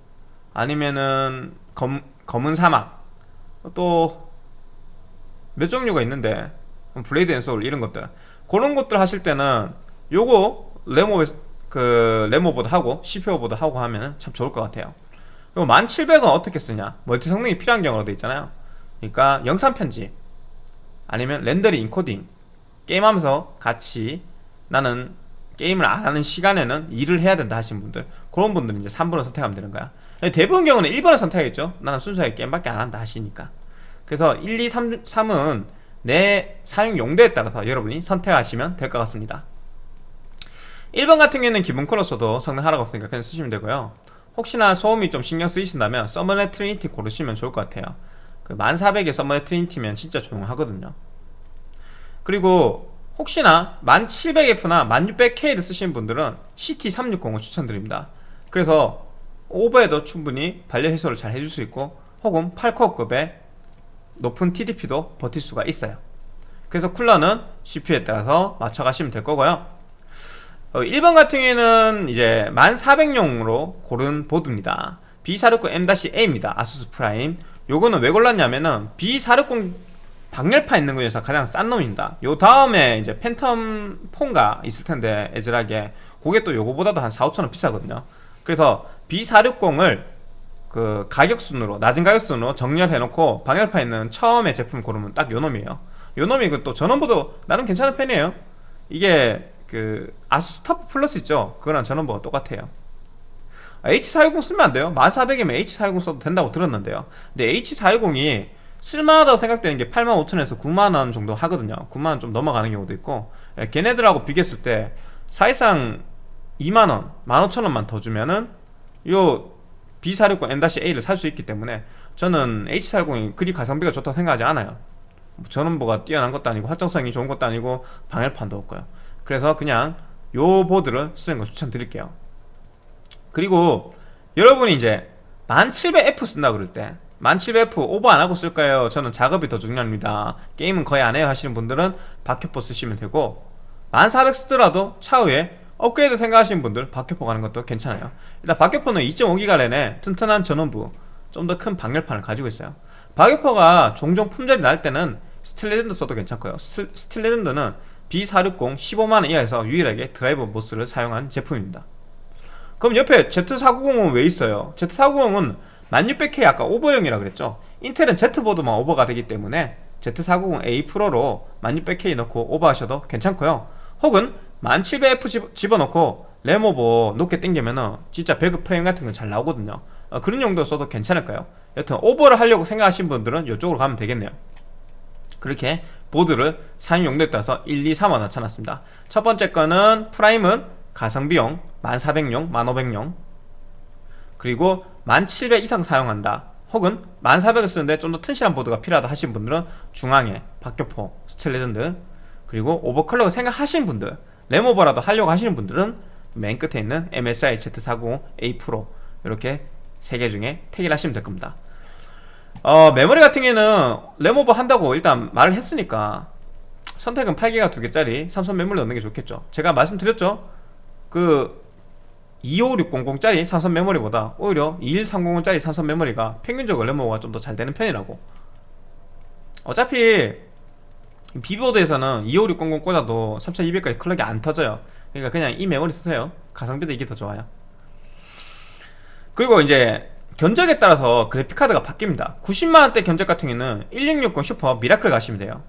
아니면은 검, 검은 사막 또 몇 종류가 있는데 블레이드 앤 소울 이런 것들. 그런 것들 하실 때는 요거 램오버 그 램오버다 하고 CPU오버다 하고 하면 참 좋을 것 같아요. 그리고 1700은 어떻게 쓰냐? 멀티 성능이 필요한 경우로 돼 있잖아요. 그러니까 영상 편집 아니면 렌더링 인코딩 게임하면서 같이 나는 게임을 안 하는 시간에는 일을 해야 된다 하시는 분들 그런 분들은 이제 3번을 선택하면 되는 거야 대부분 경우는 1번을 선택하겠죠. 나는 순수하게 게임밖에 안 한다 하시니까. 그래서 1, 2, 3, 3은 내 사용 용도에 따라서 여러분이 선택하시면 될 것 같습니다. 1번 같은 경우에는 기본 쿨러 써도 성능 하락 없으니까 그냥 쓰시면 되고요. 혹시나 소음이 좀 신경 쓰이신다면 써모랩 트리니티 고르시면 좋을 것 같아요. 그 1400의 서머넷 트리니티면 진짜 조용하거든요. 그리고 혹시나 1700F나 1600K를 쓰시는 분들은 CT360을 추천드립니다. 그래서 오버에도 충분히 반려 해소를 잘 해줄 수 있고 혹은 8코어급의 높은 TDP도 버틸 수가 있어요. 그래서 쿨러는 CPU에 따라서 맞춰가시면 될 거고요. 어, 1번 같은 경우에는 이제 1400용으로 고른 보드입니다. B460 M-A입니다. 아수스 프라임. 요거는 왜 골랐냐면은 B460 방열판 있는 거 중에서 가장 싼 놈입니다. 요 다음에 이제 팬텀 포가 있을 텐데 애절하게 그게 또 요거보다도 한 4, 5천원 비싸거든요. 그래서 B460을 그 가격순으로 낮은 가격순으로 정렬해 놓고 방열판 있는 처음에 제품 고르면 딱 요놈이에요. 요놈이 그또 전원부도 나름 괜찮은 편이에요. 이게 그 아수스 터프 플러스 있죠? 그거랑 전원부가 똑같아요. H410 쓰면 안 돼요? 1400이면 H410 써도 된다고 들었는데요. 근데 H410이 쓸만하다고 생각되는 게 85,000원에서 9만원 정도 하거든요. 9만원 좀 넘어가는 경우도 있고 예, 걔네들하고 비교했을 때 사실상 2만원 15,000원만 더 주면은 요 B460 M-A를 살 수 있기 때문에 저는 H410이 그리 가성비가 좋다고 생각하지 않아요. 전원부가 뛰어난 것도 아니고 확정성이 좋은 것도 아니고 방열판도 없고요. 그래서 그냥 요 보드를 쓰는 거 추천드릴게요. 그리고 여러분이 이제 1700F 쓴다 그럴 때 1700F 오버 안하고 쓸까요? 저는 작업이 더 중요합니다. 게임은 거의 안해요 하시는 분들은 박효포 쓰시면 되고 1400 쓰더라도 차후에 업그레이드 생각하시는 분들 박효포 가는 것도 괜찮아요. 일단 박효포는 2.5기가 랜에 튼튼한 전원부 좀 더 큰 방열판을 가지고 있어요. 박효포가 종종 품절이 날 때는 스틸레전드 써도 괜찮고요. 스틸레전드는 B460 15만원 이하에서 유일하게 드라이버 모스를 사용한 제품입니다. 그럼 옆에 Z490은 왜 있어요? Z490은 1600K 아까 오버용이라 그랬죠? 인텔은 Z보드만 오버가 되기 때문에 Z490A 프로로 1600K 넣고 오버하셔도 괜찮고요. 혹은 1700F 집어넣고 램오버 높게 당기면은 진짜 배그 프레임 같은 건 잘 나오거든요. 어, 그런 용도 써도 괜찮을까요? 여튼 오버를 하려고 생각하시는 분들은 이쪽으로 가면 되겠네요. 그렇게 보드를 사용 용도에 따라서 1, 2, 3화 나타났습니다. 첫 번째 거는 프라임은 가성비용 1400용, 1500용 그리고 1700 이상 사용한다. 혹은 1400을 쓰는데 좀 더 튼실한 보드가 필요하다 하신 분들은 중앙에 박격포, 스틸레전드 그리고 오버클럭을 생각하시는 분들 램오버라도 하려고 하시는 분들은 맨 끝에 있는 MSI Z490A 프로 이렇게 세 개 중에 택일 하시면 될 겁니다. 어, 메모리 같은 경우에는 램오버 한다고 일단 말을 했으니까 선택은 8기가 2개짜리 삼성 메모리 넣는 게 좋겠죠. 제가 말씀드렸죠. 그 25600짜리 삼성 메모리보다 오히려 21300짜리 삼성 메모리가 평균적으로 램오버가 좀 더 잘 되는 편이라고. 어차피 비보드에서는 25600 꽂아도 3200까지 클럭이 안 터져요. 그러니까 그냥 이 메모리 쓰세요. 가성비도 이게 더 좋아요. 그리고 이제 견적에 따라서 그래픽카드가 바뀝니다. 90만원대 견적 같은 경우는 1660 슈퍼 미라클 가시면 돼요.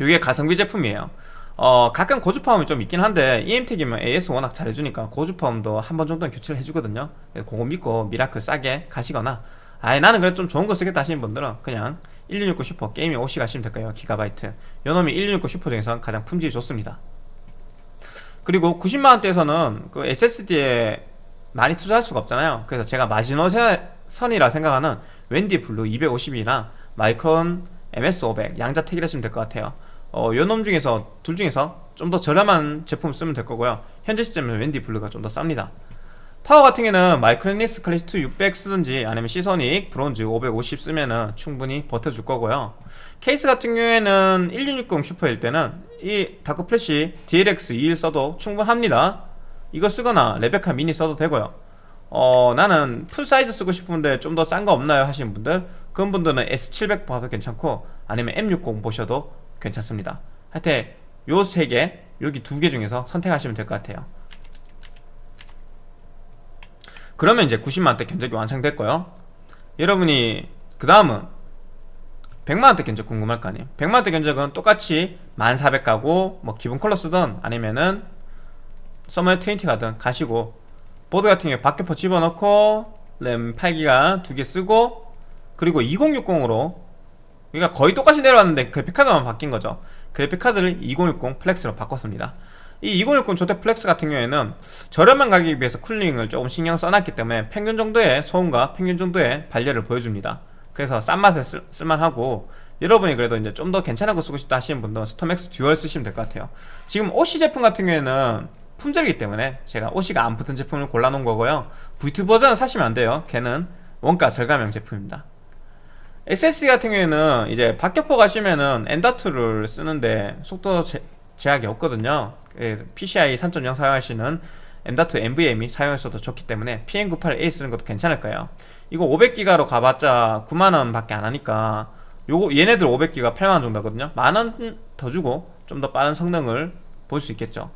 이게 가성비 제품이에요. 어 가끔 고주파음이 좀 있긴 한데 이엠텍이면 AS 워낙 잘해주니까 고주파음도 한 번 정도는 교체를 해주거든요. 그거 믿고 미라클 싸게 가시거나 아예 나는 그래도 좀 좋은 거 쓰겠다 하시는 분들은 그냥 1660 슈퍼 게이밍 OC 가시면 될 거예요? 기가바이트. 요놈이 1660 슈퍼 중에서 가장 품질이 좋습니다. 그리고 90만원대에서는 그 SSD에 많이 투자할 수가 없잖아요. 그래서 제가 마지노선이라 생각하는 웬디 블루 250이나 마이크론 MX500 양자택일 하시면 될 것 같아요. 어, 요놈 중에서 둘 중에서 좀 더 저렴한 제품 쓰면 될 거고요. 현재 시점에는 웬디 블루가 좀 더 쌉니다 파워 같은 경우는 마이크로닉스 클래스2 600 쓰든지 아니면 시소닉 브론즈 550 쓰면은 충분히 버텨줄 거고요. 케이스 같은 경우에는 1660 슈퍼일 때는 이 다크 플래시 DLX 21 써도 충분합니다. 이거 쓰거나 레베카 미니 써도 되고요. 어 나는 full size 쓰고 싶은데 좀 더 싼 거 없나요? 하시는 분들? 그런 분들은 S700 봐도 괜찮고 아니면 M60 보셔도 괜찮습니다. 하여튼 요 세 개 여기 두 개 중에서 선택하시면 될 것 같아요 그러면 이제 90만원대 견적이 완성됐고요. 여러분이 그 다음은 100만원대 견적 궁금할 거 아니에요. 100만원대 견적은 똑같이 1400 가고 뭐 기본 컬러 쓰던 아니면은 서머의 20 가든 가시고 보드 같은 경우에 박격포 집어넣고 램 8기가 두 개 쓰고 그리고 2060으로 그러니까 거의 똑같이 내려왔는데 그래픽카드만 바뀐 거죠. 그래픽카드를 2060 플렉스로 바꿨습니다 이 2060 조텍 플렉스 같은 경우에는 저렴한 가격에 비해서 쿨링을 조금 신경 써놨기 때문에 평균 정도의 소음과 평균 정도의 발열을 보여줍니다. 그래서 싼 맛에 쓸, 쓸만하고 여러분이 그래도 이제 좀 더 괜찮은 거 쓰고 싶다 하시는 분들은 스톰맥스 듀얼 쓰시면 될 것 같아요. 지금 OC 제품 같은 경우에는 품절이기 때문에 제가 OC가 안 붙은 제품을 골라놓은 거고요. V2 버전은 사시면 안 돼요. 걔는 원가 절감형 제품입니다. SSD 같은 경우에는 이제 박격포 가시면은 엔다트를 쓰는데 속도 제, 제약이 없거든요. 예, PCI 3.0 사용하시는 M.2 NVMe 사용했어도 좋기 때문에 PM98A 쓰는 것도 괜찮을 거예요. 이거 500기가로 가봤자 9만원 밖에 안 하니까 요거 얘네들 500기가 8만원 정도 하거든요. 만원 더 주고 좀 더 빠른 성능을 볼 수 있겠죠.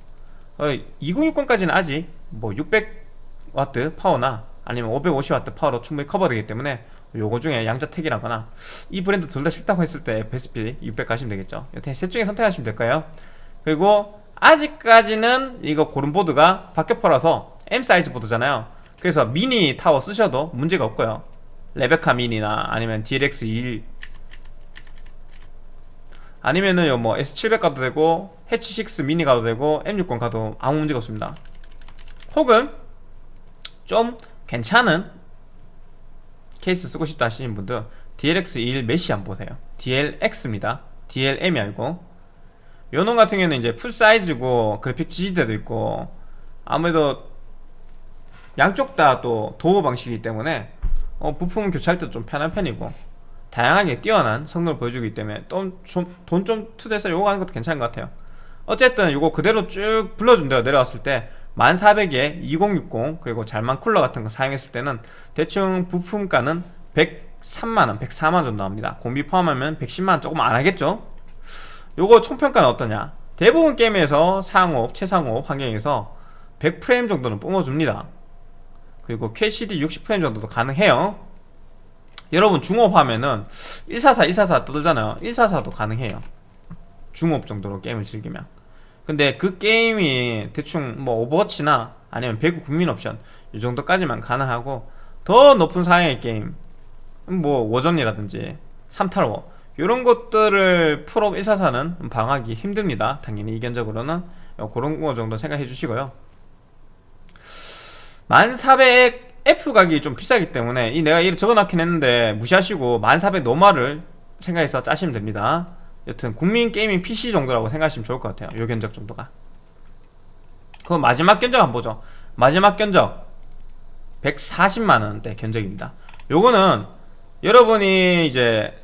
어, 2060까지는 아직 뭐 600W 파워나 아니면 550W 파워로 충분히 커버되기 때문에 요거 중에 양자택이라거나 이 브랜드 둘 다 싫다고 했을 때 베스피 600 가시면 되겠죠. 여튼 셋 중에 선택하시면 될 거고요 그리고 아직까지는 이거 고른 보드가 박격포라서 M 사이즈 보드잖아요. 그래서 미니 타워 쓰셔도 문제가 없고요. 레베카 미니나 아니면 DLX 21 아니면은 뭐 S700 가도 되고 해치 6 미니 가도 되고 M60 가도 아무 문제가 없습니다. 혹은 좀 괜찮은 케이스 쓰고 싶다 하시는 분들 DLX 21 메시 한번 보세요. DLX입니다. DLM이 아니고 요놈 같은 경우는 이제 풀사이즈고 그래픽 지지대도 있고 아무래도 양쪽 다 또 도어 방식이기 때문에 어, 부품 교체할 때도 좀 편한 편이고 다양하게 뛰어난 성능을 보여주기 때문에 돈좀 투자해서 요거 하는 것도 괜찮은 것 같아요. 어쨌든 요거 그대로 쭉 불러준대요. 내려왔을 때 1400에 2060 그리고 잘만 쿨러 같은 거 사용했을 때는 대충 부품가는 103만원 104만원 정도 나옵니다. 공비 포함하면 110만원 조금 안 하겠죠 요거 총평가는 어떠냐? 대부분 게임에서 상업, 최상업 환경에서 100프레임 정도는 뿜어줍니다. 그리고 QHD 60프레임 정도도 가능해요. 여러분 중업 하면은 144, 144 떠들잖아요. 144도 가능해요. 중옵 정도로 게임을 즐기면. 근데 그 게임이 대충 뭐 오버워치나 아니면 배그 국민 옵션 이 정도까지만 가능하고 더 높은 사양의 게임 뭐 워존이라든지 3탈워 이런 것들을 풀옵 144는 방어하기 힘듭니다. 당연히 이 견적으로는 그런 거 정도 생각해 주시고요. 1400 F 가격이 좀 비싸기 때문에 이 내가 이를 적어놨긴 했는데 무시하시고 1400 normal을 생각해서 짜시면 됩니다. 여튼 국민 게이밍 PC 정도라고 생각하시면 좋을 것 같아요. 요 견적 정도가. 그럼 마지막 견적 한번 보죠. 마지막 견적. 140만원대 견적입니다. 요거는 여러분이 이제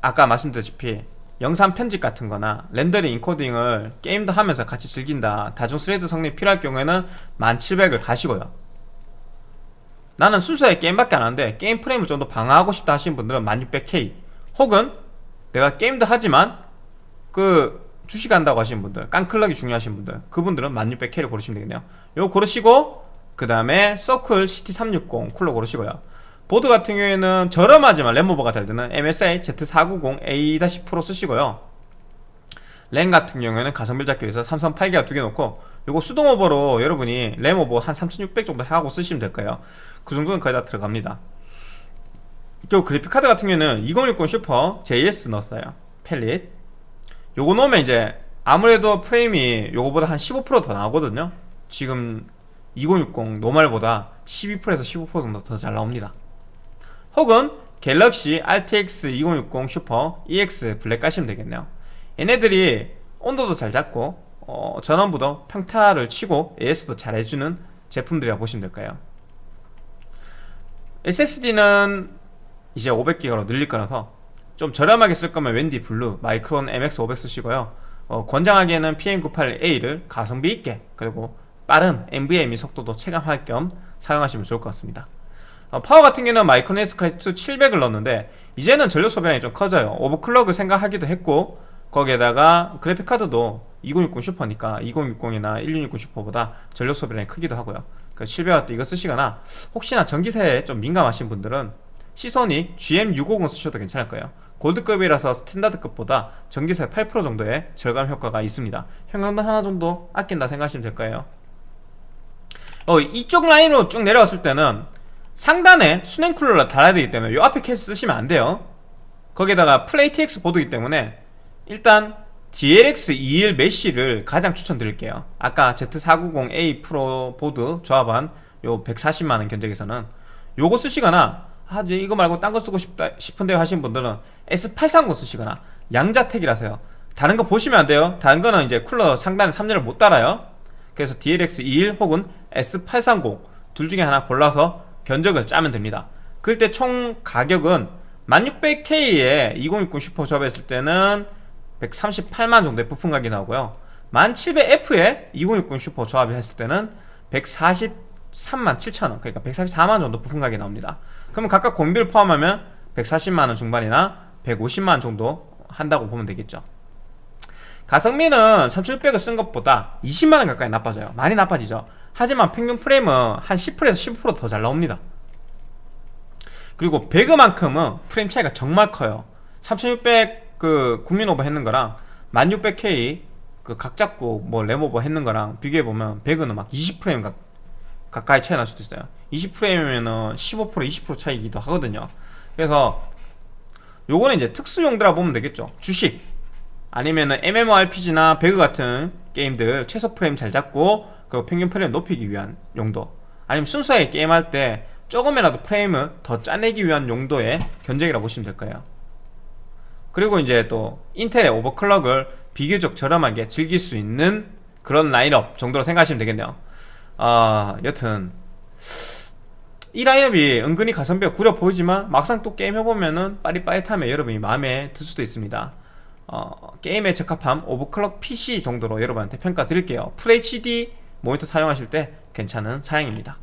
아까 말씀드렸다시피 영상 편집 같은 거나 렌더링 인코딩을 게임도 하면서 같이 즐긴다. 다중 스레드 성능이 필요할 경우에는 1700을 가시고요. 나는 순수하게 게임밖에 안 하는데 게임 프레임을 좀 더 방어하고 싶다 하시는 분들은 1600K 혹은 내가 게임도 하지만 그 주식한다고 하시는 분들 깡clock이 중요하신 분들 그분들은 1600K를 고르시면 되겠네요. 이거 고르시고 그 다음에 서클 CT360 쿨러 고르시고요 보드 같은 경우에는 저렴하지만 램오버가 잘 되는 MSI Z490A 프로 쓰시고요. 램 같은 경우에는 가성비 잡기 위해서 삼성 8기가 두 개 놓고 요거 수동 오버로 여러분이 램 오버 한 3600 정도 하고 쓰시면 될 거예요. 그 정도는 거의 다 들어갑니다. 저 그래픽카드 같은 경우에는 2060 슈퍼 JS 넣었어요. 팰릿. 요거 넣으면 이제 아무래도 프레임이 요거보다 한 15%더 나오거든요. 지금 2060 normal보다 12%에서 15% 정도 더 잘 나옵니다 혹은 갤럭시 RTX 2060 슈퍼 EX 블랙 가시면 되겠네요. 얘네들이 온도도 잘 잡고 어, 전원부도 평타를 치고 AS도 잘 해주는 제품들이라 보시면 될 거고요. SSD는 이제 500기가로 늘릴 거라서 좀 저렴하게 쓸 거면 웬디 블루 마이크론 MX500 쓰시고요. 어, 권장하기에는 PM981A를 가성비 있게 그리고 빠른 NVMe 속도도 체감할 겸 사용하시면 좋을 것 같습니다. 어, 파워 같은 경우는 마이크론 에스카이트 700을 넣었는데 이제는 전력 소비량이 좀 커져요. 오버클럭을 생각하기도 했고 거기에다가 그래픽카드도 2060 슈퍼니까 2060이나 1660 슈퍼보다 전력 소비량이 크기도 하고요. 그 700W 이거 쓰시거나 혹시나 전기세에 좀 민감하신 분들은 시소닉 GM650 쓰셔도 괜찮을 거예요. 골드급이라서 스탠다드급보다 전기세 8% 정도의 절감 효과가 있습니다. 형광등 하나 정도 아낀다 생각하시면 될 거예요. 어, 이쪽 라인으로 쭉 내려왔을 때는 상단에 수냉 쿨러를 달아야 되기 때문에 이 앞에 케이스 쓰시면 안 돼요. 거기에다가 풀 ATX 보드이기 때문에 일단 DLX21 메쉬를 가장 추천드릴게요. 아까 Z490A 프로 보드 조합한 요 140만원 견적에서는 요거 쓰시거나 아 이거 말고 딴 거 쓰고 싶다 싶은데 하신 분들은 S830 쓰시거나 양자택일하셔요. 다른 거 보시면 안 돼요. 다른 거는 이제 쿨러 상단에 3열을 못 달아요. 그래서 DLX21 혹은 S830 둘 중에 하나 골라서 견적을 짜면 됩니다. 그때 총 가격은 1600K에 2060 슈퍼 조합했을 때는 138만 정도의 부품 가격이 나오고요. 1700F에 2060 슈퍼 조합했을 때는 143만 7천원 그러니까 144만 정도 부품 가격이 나옵니다. 그러면 각각 공비를 포함하면 140만원 중반이나 150만원 정도 한다고 보면 되겠죠. 가성비는 3600을 쓴 것보다 20만원 가까이 나빠져요. 많이 나빠지죠 하지만 평균 프레임은 한 10%에서 15%더 잘 나옵니다. 그리고 배그만큼은 프레임 차이가 정말 커요. 3600 그 국민 오버 했는 거랑 1600K 그 각 잡고 뭐 램오버 했는 거랑 비교해보면 배그는 막 20프레임 가, 가까이 차이 날 수도 있어요. 20프레임이면은 15% 20% 차이기도 하거든요. 그래서 요거는 이제 특수용도라 보면 되겠죠. 주식 아니면은 MMORPG나 배그 같은 게임들 최소 프레임 잘 잡고 그리고 평균 프레임 높이기 위한 용도 아니면 순수하게 게임할 때 조금이라도 프레임을 더 짜내기 위한 용도의 견적이라고 보시면 될 거예요. 그리고 이제 또 인텔의 오버클럭을 비교적 저렴하게 즐길 수 있는 그런 라인업 정도로 생각하시면 되겠네요. 아 여튼 이 라인업이 은근히 가성비가 구려 보이지만 막상 또 게임 해보면은 빠릿빠릿하면 여러분이 마음에 들 수도 있습니다. 어, 게임에 적합함 오버클럭 PC 정도로 여러분한테 평가 드릴게요. FHD 모니터 사용하실 때 괜찮은 사양입니다.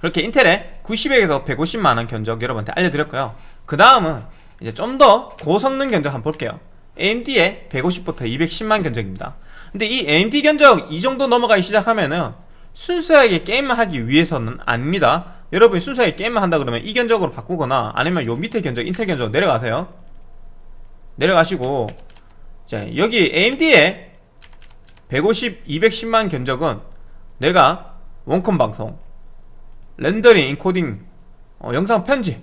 그렇게 인텔의 90액에서 150만원 견적 여러분한테 알려드렸고요. 그 다음은 이제 좀 더 고성능 견적 한번 볼게요. AMD의 150부터 210만 견적입니다. 근데 이 AMD 견적 이 정도 넘어가기 시작하면은 순수하게 게임을 하기 위해서는 아닙니다. 여러분이 순수하게 게임을 한다 그러면 이 견적으로 바꾸거나 아니면 요 밑에 견적 인텔 견적 내려가세요. 내려가시고 자 여기 AMD의 150, 210만 견적은 내가 원컴 방송 렌더링, 인코딩, 어, 영상 편집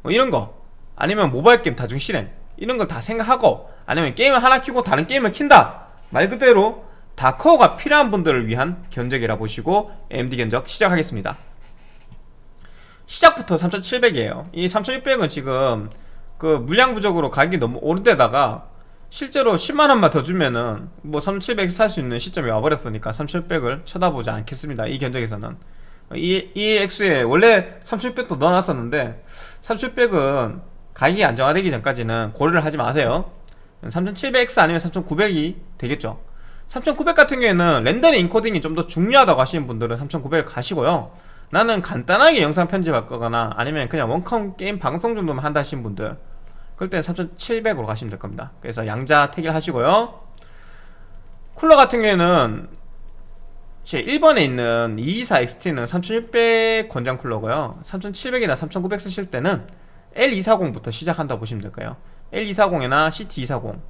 뭐 이런 거 아니면 모바일 게임 다중 실행 이런 걸 다 생각하고 아니면 게임을 하나 키고 다른 게임을 킨다. 말 그대로 다 커가 필요한 분들을 위한 견적이라 보시고 AMD 견적 시작하겠습니다. 시작부터 3700이에요. 이 3600은 지금 그 물량 부족으로 가격이 너무 오른데다가 실제로 10만원만 더 주면은 뭐 3700 살 수 있는 시점이 와버렸으니까 3700을 쳐다보지 않겠습니다. 이 견적에서는. 이, 이 액수에 원래 3600도 넣어놨었는데 3600은 가격이 안정화되기 전까지는 고려를 하지 마세요. 3700X 아니면 3900이 되겠죠. 3900 같은 경우에는 렌더링 인코딩이 좀 더 중요하다고 하시는 분들은 3900을 가시고요. 나는 간단하게 영상 편집할 거거나 아니면 그냥 원컴 게임 방송 정도만 한다 하시는 분들 그럴 때는 3700으로 가시면 될 겁니다. 그래서 양자 택일 하시고요. 쿨러 같은 경우에는 제 1번에 있는 224XT는 3600 권장 쿨러고요. 3700이나 3900 쓰실 때는 L240부터 시작한다고 보시면 될까요. L240이나 CT240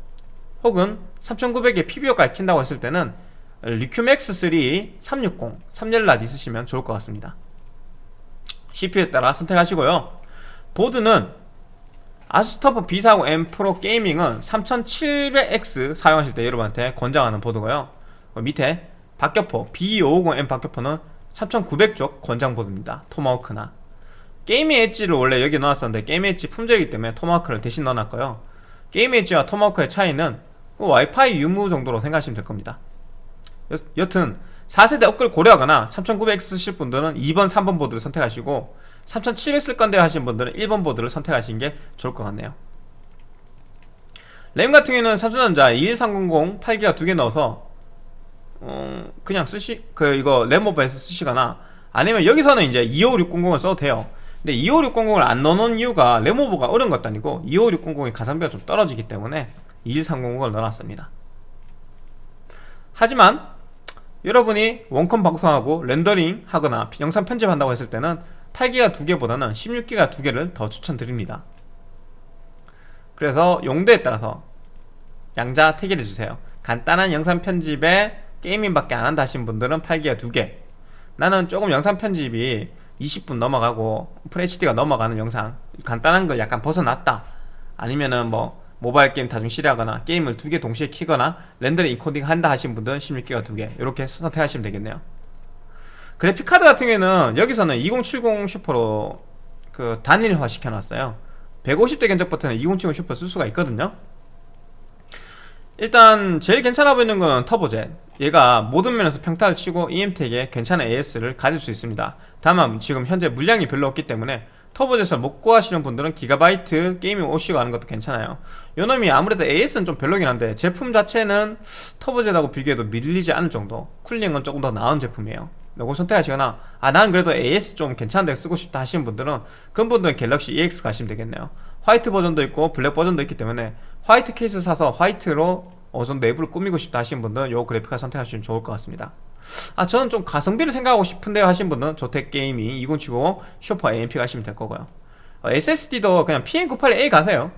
혹은 3900에 PBO까지 킨다고 했을 때는 리큐맥스3 360 3열랏 있으시면 좋을 것 같습니다. CPU에 따라 선택하시고요. 보드는 아스터프 B40M 프로 게이밍은 3700X 사용하실 때 여러분한테 권장하는 보드고요. 어, 밑에 박격포 B550M 박격포는 3900쪽 권장 보드입니다. 토마호크나. 게이밍 엣지를 원래 여기 넣었었는데 게이밍 엣지 품절이기 때문에 토마호크를 대신 넣어놨고요. 게이밍 엣지와 토마호크의 차이는 그 와이파이 유무 정도로 생각하시면 될 겁니다. 여, 여튼 4세대 업글 고려하거나 3900X 쓰실 분들은 2번, 3번 보드를 선택하시고 3700 쓸 건데 하신 분들은 1번 보드를 선택하시는 게 좋을 것 같네요. 램 같은 경우에는 삼성전자 21300 8기가 두 개 넣어서 어, 그냥 쓰시 그 이거 램오버에서 쓰시거나 아니면 여기서는 이제 25600을 써도 돼요. 근데 25600을 안 넣어놓은 이유가 램오버가 어려운 것도 아니고 25600의 가성비가 좀 떨어지기 때문에 21300을 넣어놨습니다. 하지만 여러분이 원컴 방송하고 렌더링 하거나 영상 편집한다고 했을 때는 8기가 두 개보다는 16기가 두 개를 더 추천드립니다. 그래서 용도에 따라서 양자 택일해 주세요. 간단한 영상 편집에 게이밍밖에 안 한다 하신 분들은 8기가 두 개. 나는 조금 영상 편집이 20분 넘어가고 FHD가 넘어가는 영상 간단한 걸 약간 벗어났다. 아니면은 뭐 모바일 게임 다중 실행하거나 게임을 두 개 동시에 키거나 렌더링 인코딩 한다 하신 분들은 16기가 두 개. 이렇게 선택하시면 되겠네요 그래픽카드 같은 경우에는 여기서는 2070 슈퍼로 그 단일화 시켜놨어요. 150대 견적부터는 2070 슈퍼 쓸 수가 있거든요. 일단 제일 괜찮아 보이는 건 터보젯. 얘가 모든 면에서 평타를 치고 이엠텍의 괜찮은 AS를 가질 수 있습니다. 다만 지금 현재 물량이 별로 없기 때문에 터보젯을 못 구하시는 분들은 기가바이트 게이밍 오시고 하는 것도 괜찮아요. 요놈이 아무래도 AS는 좀 별로긴 한데 제품 자체는 터보젯하고 비교해도 밀리지 않을 정도. 쿨링은 조금 더 나은 제품이에요 요거 선택하시거나 아 난 그래도 AS 좀 괜찮은데 쓰고 싶다 하시는 분들은 그런 분들은 갤럭시 EX 가시면 되겠네요. 화이트 버전도 있고 블랙 버전도 있기 때문에 화이트 케이스 사서 화이트로 어느 정도 내부를 꾸미고 싶다 하시는 분들은 요 그래픽카드 선택하시면 좋을 것 같습니다. 아 저는 좀 가성비를 생각하고 싶은데요 하신 분은 조텍게이밍 2070 슈퍼 AMP 가시면 될 거고요. 어, SSD도 그냥 PM981A 가세요.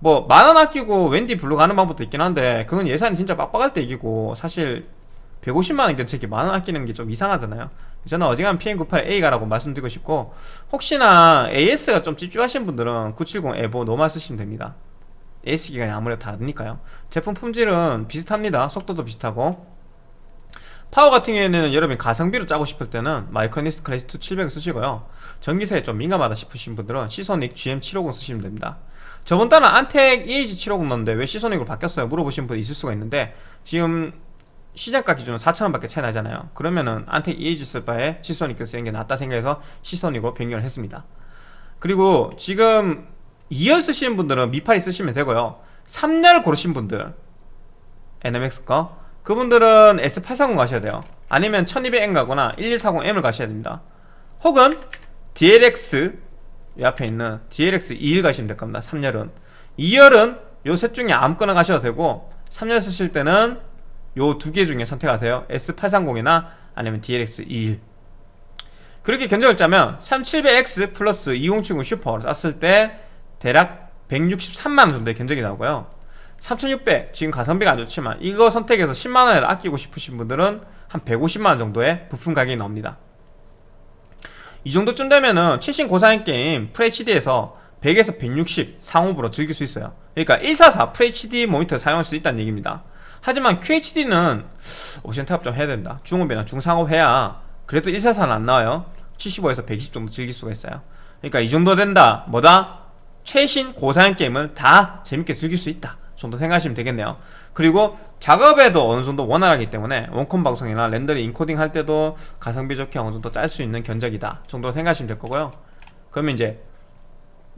뭐 만원 아끼고 WD 블루 가는 방법도 있긴 한데 그건 예산이 진짜 빡빡할 때 얘기고 사실 150만원 견적에 만원 아끼는 게 좀 이상하잖아요. 저는 어지간 PM981A 가라고 말씀드리고 싶고 혹시나 AS가 좀 찝찝하신 분들은 970 에보 노말 쓰시면 됩니다. AS 기간이 아무래도 다르니까요. 제품 품질은 비슷합니다. 속도도 비슷하고. 파워 같은 경우에는 여러분이 가성비로 짜고 싶을 때는 마이크로니스트 클래스2 700을 쓰시고요. 전기세에 좀 민감하다 싶으신 분들은 시소닉 GM750 쓰시면 됩니다. 저번 달은 안텍 EAG750 넣었는데 왜 시소닉으로 바뀌었어요? 물어보신 분 있을 수가 있는데 지금 시장가 기준으로 4천원 밖에 차이 나잖아요. 그러면은 안텍 쓸 바에 시소닉 쓰는 게 낫다 생각해서 시소닉으로 변경을 했습니다. 그리고 지금 2열 쓰시는 분들은 미파리 쓰시면 되고요. 3열 고르신 분들 NMX 거 그분들은 S830 가셔야 돼요. 아니면 1200M 가거나 1140M을 가셔야 됩니다. 혹은 DLX 이 앞에 있는 DLX 2일 가시면 될 겁니다. 3열은. 2열은 요 셋 중에 아무거나 가셔도 되고 3열 쓰실 때는 요 두 개 중에 선택하세요. S830이나 아니면 DLX 21 그렇게 견적을 짜면 3700X 플러스 2070 슈퍼를 쐈을 때 대략 163만원 정도의 견적이 나오고요. 3600 지금 가성비가 안 좋지만 이거 선택해서 10만원을 아끼고 싶으신 분들은 한 150만원 정도의 부품 가격이 나옵니다. 이 정도쯤 되면은 최신 고사양 게임 FHD에서 100에서 160 상업으로 즐길 수 있어요. 그러니까 144 FHD 모니터 사용할 수 있다는 얘기입니다 하지만 QHD는 옵션 탑업 좀 해야 됩니다. 중업이나 중상업 해야. 그래도 144는 안 나와요. 75에서 120 정도 즐길 수가 있어요. 그러니까 이 정도 된다. 뭐다? 최신 고사양 게임을 다 재밌게 즐길 수 있다. 정도 생각하시면 되겠네요. 그리고 작업에도 어느 정도 원활하기 때문에 원컴 방송이나 렌더링 인코딩 할 때도 가성비 좋게 어느 정도 짤 수 있는 견적이다. 정도 생각하시면 될 거고요. 그러면 이제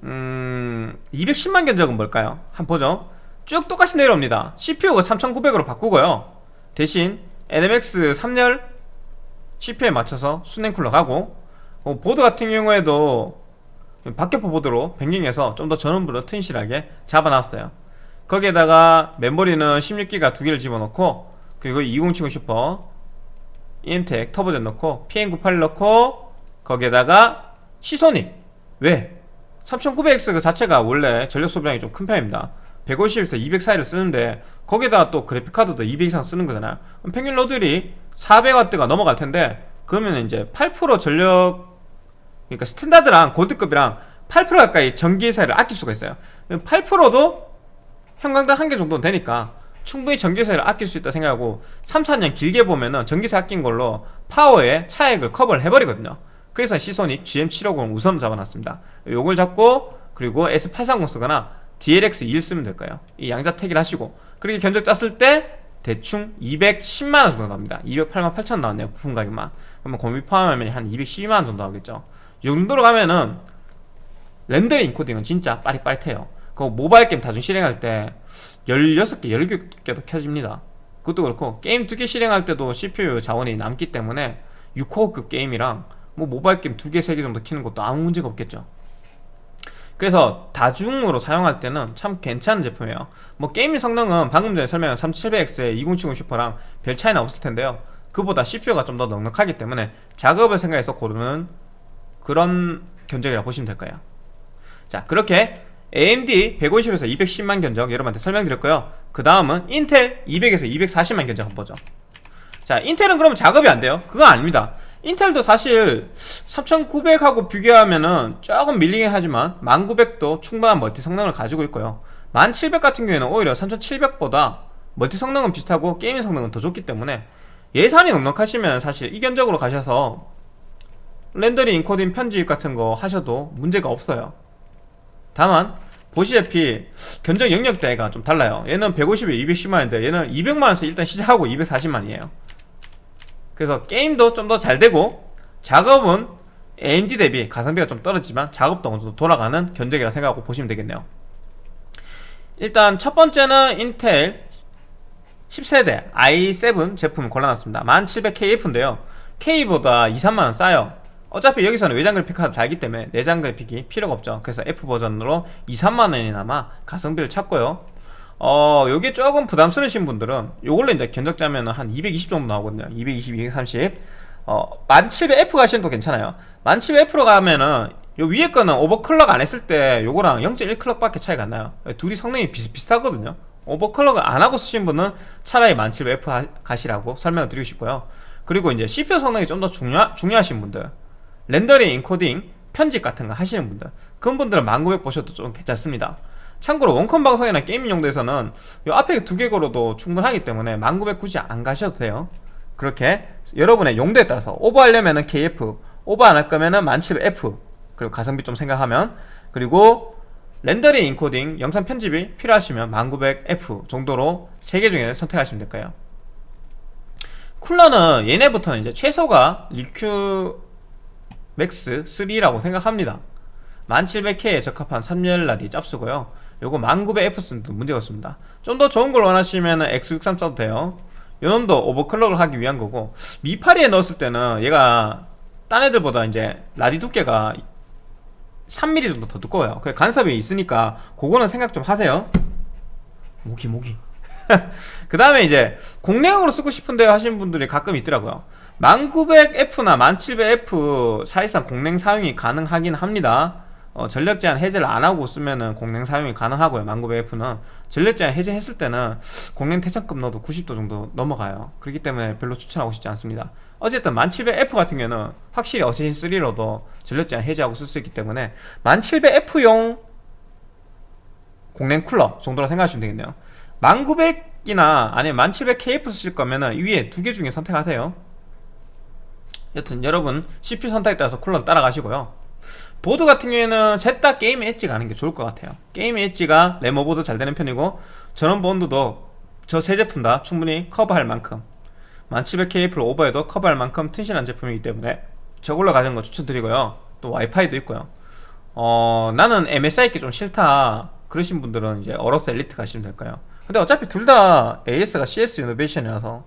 음... 210만 견적은 뭘까요? 한번 보죠 쭉 똑같이 내려옵니다. CPU가 3900으로 바꾸고요. 대신 NMX 3열 CPU에 맞춰서 수냉 쿨러 가고 어, 보드 같은 경우에도 박격포 보드로 변경해서 좀 더 전원부로 튼실하게 잡아놨어요. 거기에다가 메모리는 16기가 두 개를 집어넣고 그리고 2070 슈퍼 EM텍 터보젠 넣고 PM98 넣고 거기에다가 시소닉. 왜? 3900X 그 자체가 원래 전력 소비량이 좀 큰 편입니다 150에서 200 사이를 쓰는데 거기다가 또 그래픽카드도 200 이상 쓰는 거잖아요 평균 로드율이 400W가 넘어갈 텐데 그러면 이제 8% 전력 그러니까 스탠다드랑 골드급이랑 8% 가까이 전기세를 아낄 수가 있어요. 8%도 형광등 한 개 정도는 되니까 충분히 전기세를 아낄 수 있다 생각하고 3, 4년 길게 보면은 전기세 아낀 걸로 파워의 차액을 커버를 해버리거든요. 그래서 시소닉 GM750을 우선 잡아놨습니다. 요걸 잡고 그리고 S830 쓰거나 DLX2를 쓰면 될까요? 이 양자택일 하시고. 그렇게 견적 짰을 때 대충 210만원 정도 나옵니다. 208만 8천 나왔네요 부품 가격만. 그러면 공비 포함하면 한 212만원 정도 나오겠죠. 이 정도로 가면은 렌더링 인코딩은 진짜 빠릿빠릿해요. 그 모바일 게임 다중 실행할 때 16개, 17개도 켜집니다. 그것도 그렇고 게임 두개 실행할 때도 CPU 자원이 남기 때문에 6코어급 게임이랑 뭐 모바일 게임 두 개, 세개 정도 키는 것도 아무 문제가 없겠죠 그래서 다중으로 사용할 때는 참 괜찮은 제품이에요. 뭐 게임 성능은 방금 전에 설명한 3700X의 2070 슈퍼랑 별 차이는 없을 텐데요. 그보다 CPU가 좀 더 넉넉하기 때문에 작업을 생각해서 고르는 그런 견적이라고 보시면 될까요. 자 그렇게 AMD 150에서 210만 견적 여러분한테 설명드렸고요. 그 다음은 인텔 200에서 240만 견적 한번 보죠. 자 인텔은 그러면 작업이 안 돼요? 그건 아닙니다 인텔도 사실 3900하고 비교하면은 조금 밀리긴 하지만 1900도 충분한 멀티 성능을 가지고 있고요. 1700 같은 경우에는 오히려 3700보다 멀티 성능은 비슷하고 게이밍 성능은 더 좋기 때문에 예산이 넉넉하시면 사실 이 견적으로 가셔서 렌더링 인코딩 편집 같은 거 하셔도 문제가 없어요. 다만 보시다시피 견적 영역대가 좀 달라요. 얘는 150에 210만인데 얘는 200만원에서 일단 시작하고 240만이에요 그래서 게임도 좀 더 잘 되고 작업은 AMD 대비 가성비가 좀 떨어지지만 작업도 어느 정도 돌아가는 견적이라 생각하고 보시면 되겠네요. 일단 첫 번째는 인텔 10세대 i7 제품을 골라놨습니다. 1700KF인데요. K보다 2, 3만원 싸요. 어차피 여기서는 외장 그래픽 카드 달기 때문에 내장 그래픽이 필요가 없죠. 그래서 F 버전으로 2, 3만원이나마 가성비를 찾고요 어 요게 조금 부담스러우신 분들은 요걸로 이제 견적 짜면 한 220 정도 나오거든요. 220, 230 어, 1700F 가시면 또 괜찮아요. 1700F로 가면은 요 위에 거는 오버클럭 안 했을 때 요거랑 0.1클럭 밖에 차이가 안 나요. 둘이 성능이 비슷비슷하거든요. 오버클럭을 안 하고 쓰신 분은 차라리 1700F 가시라고 설명을 드리고 싶고요. 그리고 이제 CPU 성능이 좀 더 중요, 중요하신 분들 렌더링, 인코딩, 편집 같은 거 하시는 분들 그런 분들은 1900 보셔도 좀 괜찮습니다 참고로 원컴 방송이나 게임 용도에서는 이 앞에 두 개 걸로도 충분하기 때문에 1900 굳이 안 가셔도 돼요. 그렇게 여러분의 용도에 따라서 오버하려면은 KF 오버 안 할 거면은 1700F 그리고 가성비 좀 생각하면 그리고 렌더링 인코딩 영상 편집이 필요하시면 1900F 정도로 세 개 중에 선택하시면 될까요. 쿨러는 얘네부터는 이제 최소가 리큐 맥스 3라고 생각합니다. 1700K에 적합한 3열 라디 짭수고요 요거 1900F 써도 문제가 없습니다. 좀 더 좋은 걸 원하시면 X63 써도 돼요. 요놈도 오버클럭을 하기 위한 거고 미파리에 넣었을 때는 얘가 딴 애들보다 이제 라디 두께가 3mm 정도 더 두꺼워요. 그 간섭이 있으니까 그거는 생각 좀 하세요. 모기 모기. [LAUGHS] 그 다음에 이제 공랭으로 쓰고 싶은데 하시는 분들이 가끔 있더라고요. 1900F나 1700F 사실상 공랭 사용이 가능하긴 합니다 어, 전력 제한 해제를 안 하고 쓰면은 공랭 사용이 가능하고요. 1900F는 전력 제한 해제했을 때는 공랭 태창급 넣어도 90도 정도 넘어가요. 그렇기 때문에 별로 추천하고 싶지 않습니다. 어쨌든 1700F 같은 경우는 확실히 어쌔신 3로도 전력 제한 해제하고 쓸 수 있기 때문에 1700F용 공랭 쿨러 정도로 생각하시면 되겠네요. 1900이나 아니면 1700KF 쓰실 거면은 위에 두 개 중에 선택하세요. 여튼 여러분 CPU 선택에 따라서 쿨러 따라가시고요 보드 같은 경우에는 셋 다 게임 엣지 가는 게 좋을 것 같아요. 게임 엣지가 램 오버도 잘 되는 편이고 전원부도 저 세 제품 다 충분히 커버할 만큼 1700KF를 오버해도 커버할 만큼 튼실한 제품이기 때문에 저걸로 가는 거 추천드리고요. 또 와이파이도 있고요. 어 나는 MSI 게 좀 싫다 그러신 분들은 이제 어로스 엘리트 가시면 될까요. 근데 어차피 둘 다 AS가 CS 이노베이션이라서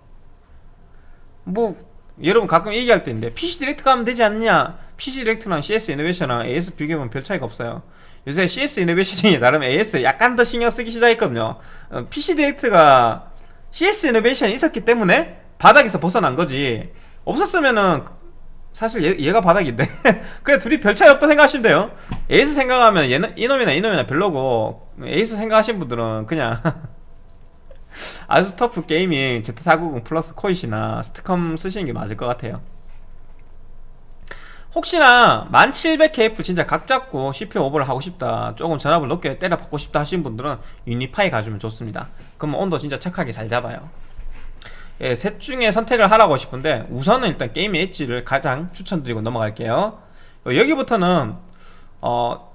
뭐 여러분 가끔 얘기할 때 있는데 PC 디렉트 가면 되지 않냐 PC 디렉트랑 CS 이노베이션이랑 AS 비교하면 별 차이가 없어요. 요새 CS 이노베이션이 [LAUGHS] 나름 AS 약간 더 신경 쓰기 시작했거든요. 어, PC 디렉트가 CS 이노베이션이 있었기 때문에 바닥에서 벗어난 거지. 없었으면은 사실 얘, 얘가 바닥인데. [LAUGHS] 그냥 둘이 별 차이 없다 생각하시면 돼요. AS 생각하면 얘는 이놈이나 이놈이나 별로고 AS 생각하시는 분들은 그냥 [LAUGHS] 아수스 터프 게이밍 Z490 플러스 코잇이나 STCOM 쓰시는 게 맞을 것 같아요 혹시나 1700KF 진짜 각 잡고 CPU 오버를 하고 싶다 조금 전압을 높게 때려 받고 싶다 하시는 분들은 유니파이 가주면 좋습니다. 그러면 온도 진짜 착하게 잘 잡아요. 예, 셋 중에 선택을 하라고 싶은데 우선은 일단 게임 엣지를 가장 추천드리고 넘어갈게요. 어, 여기부터는 어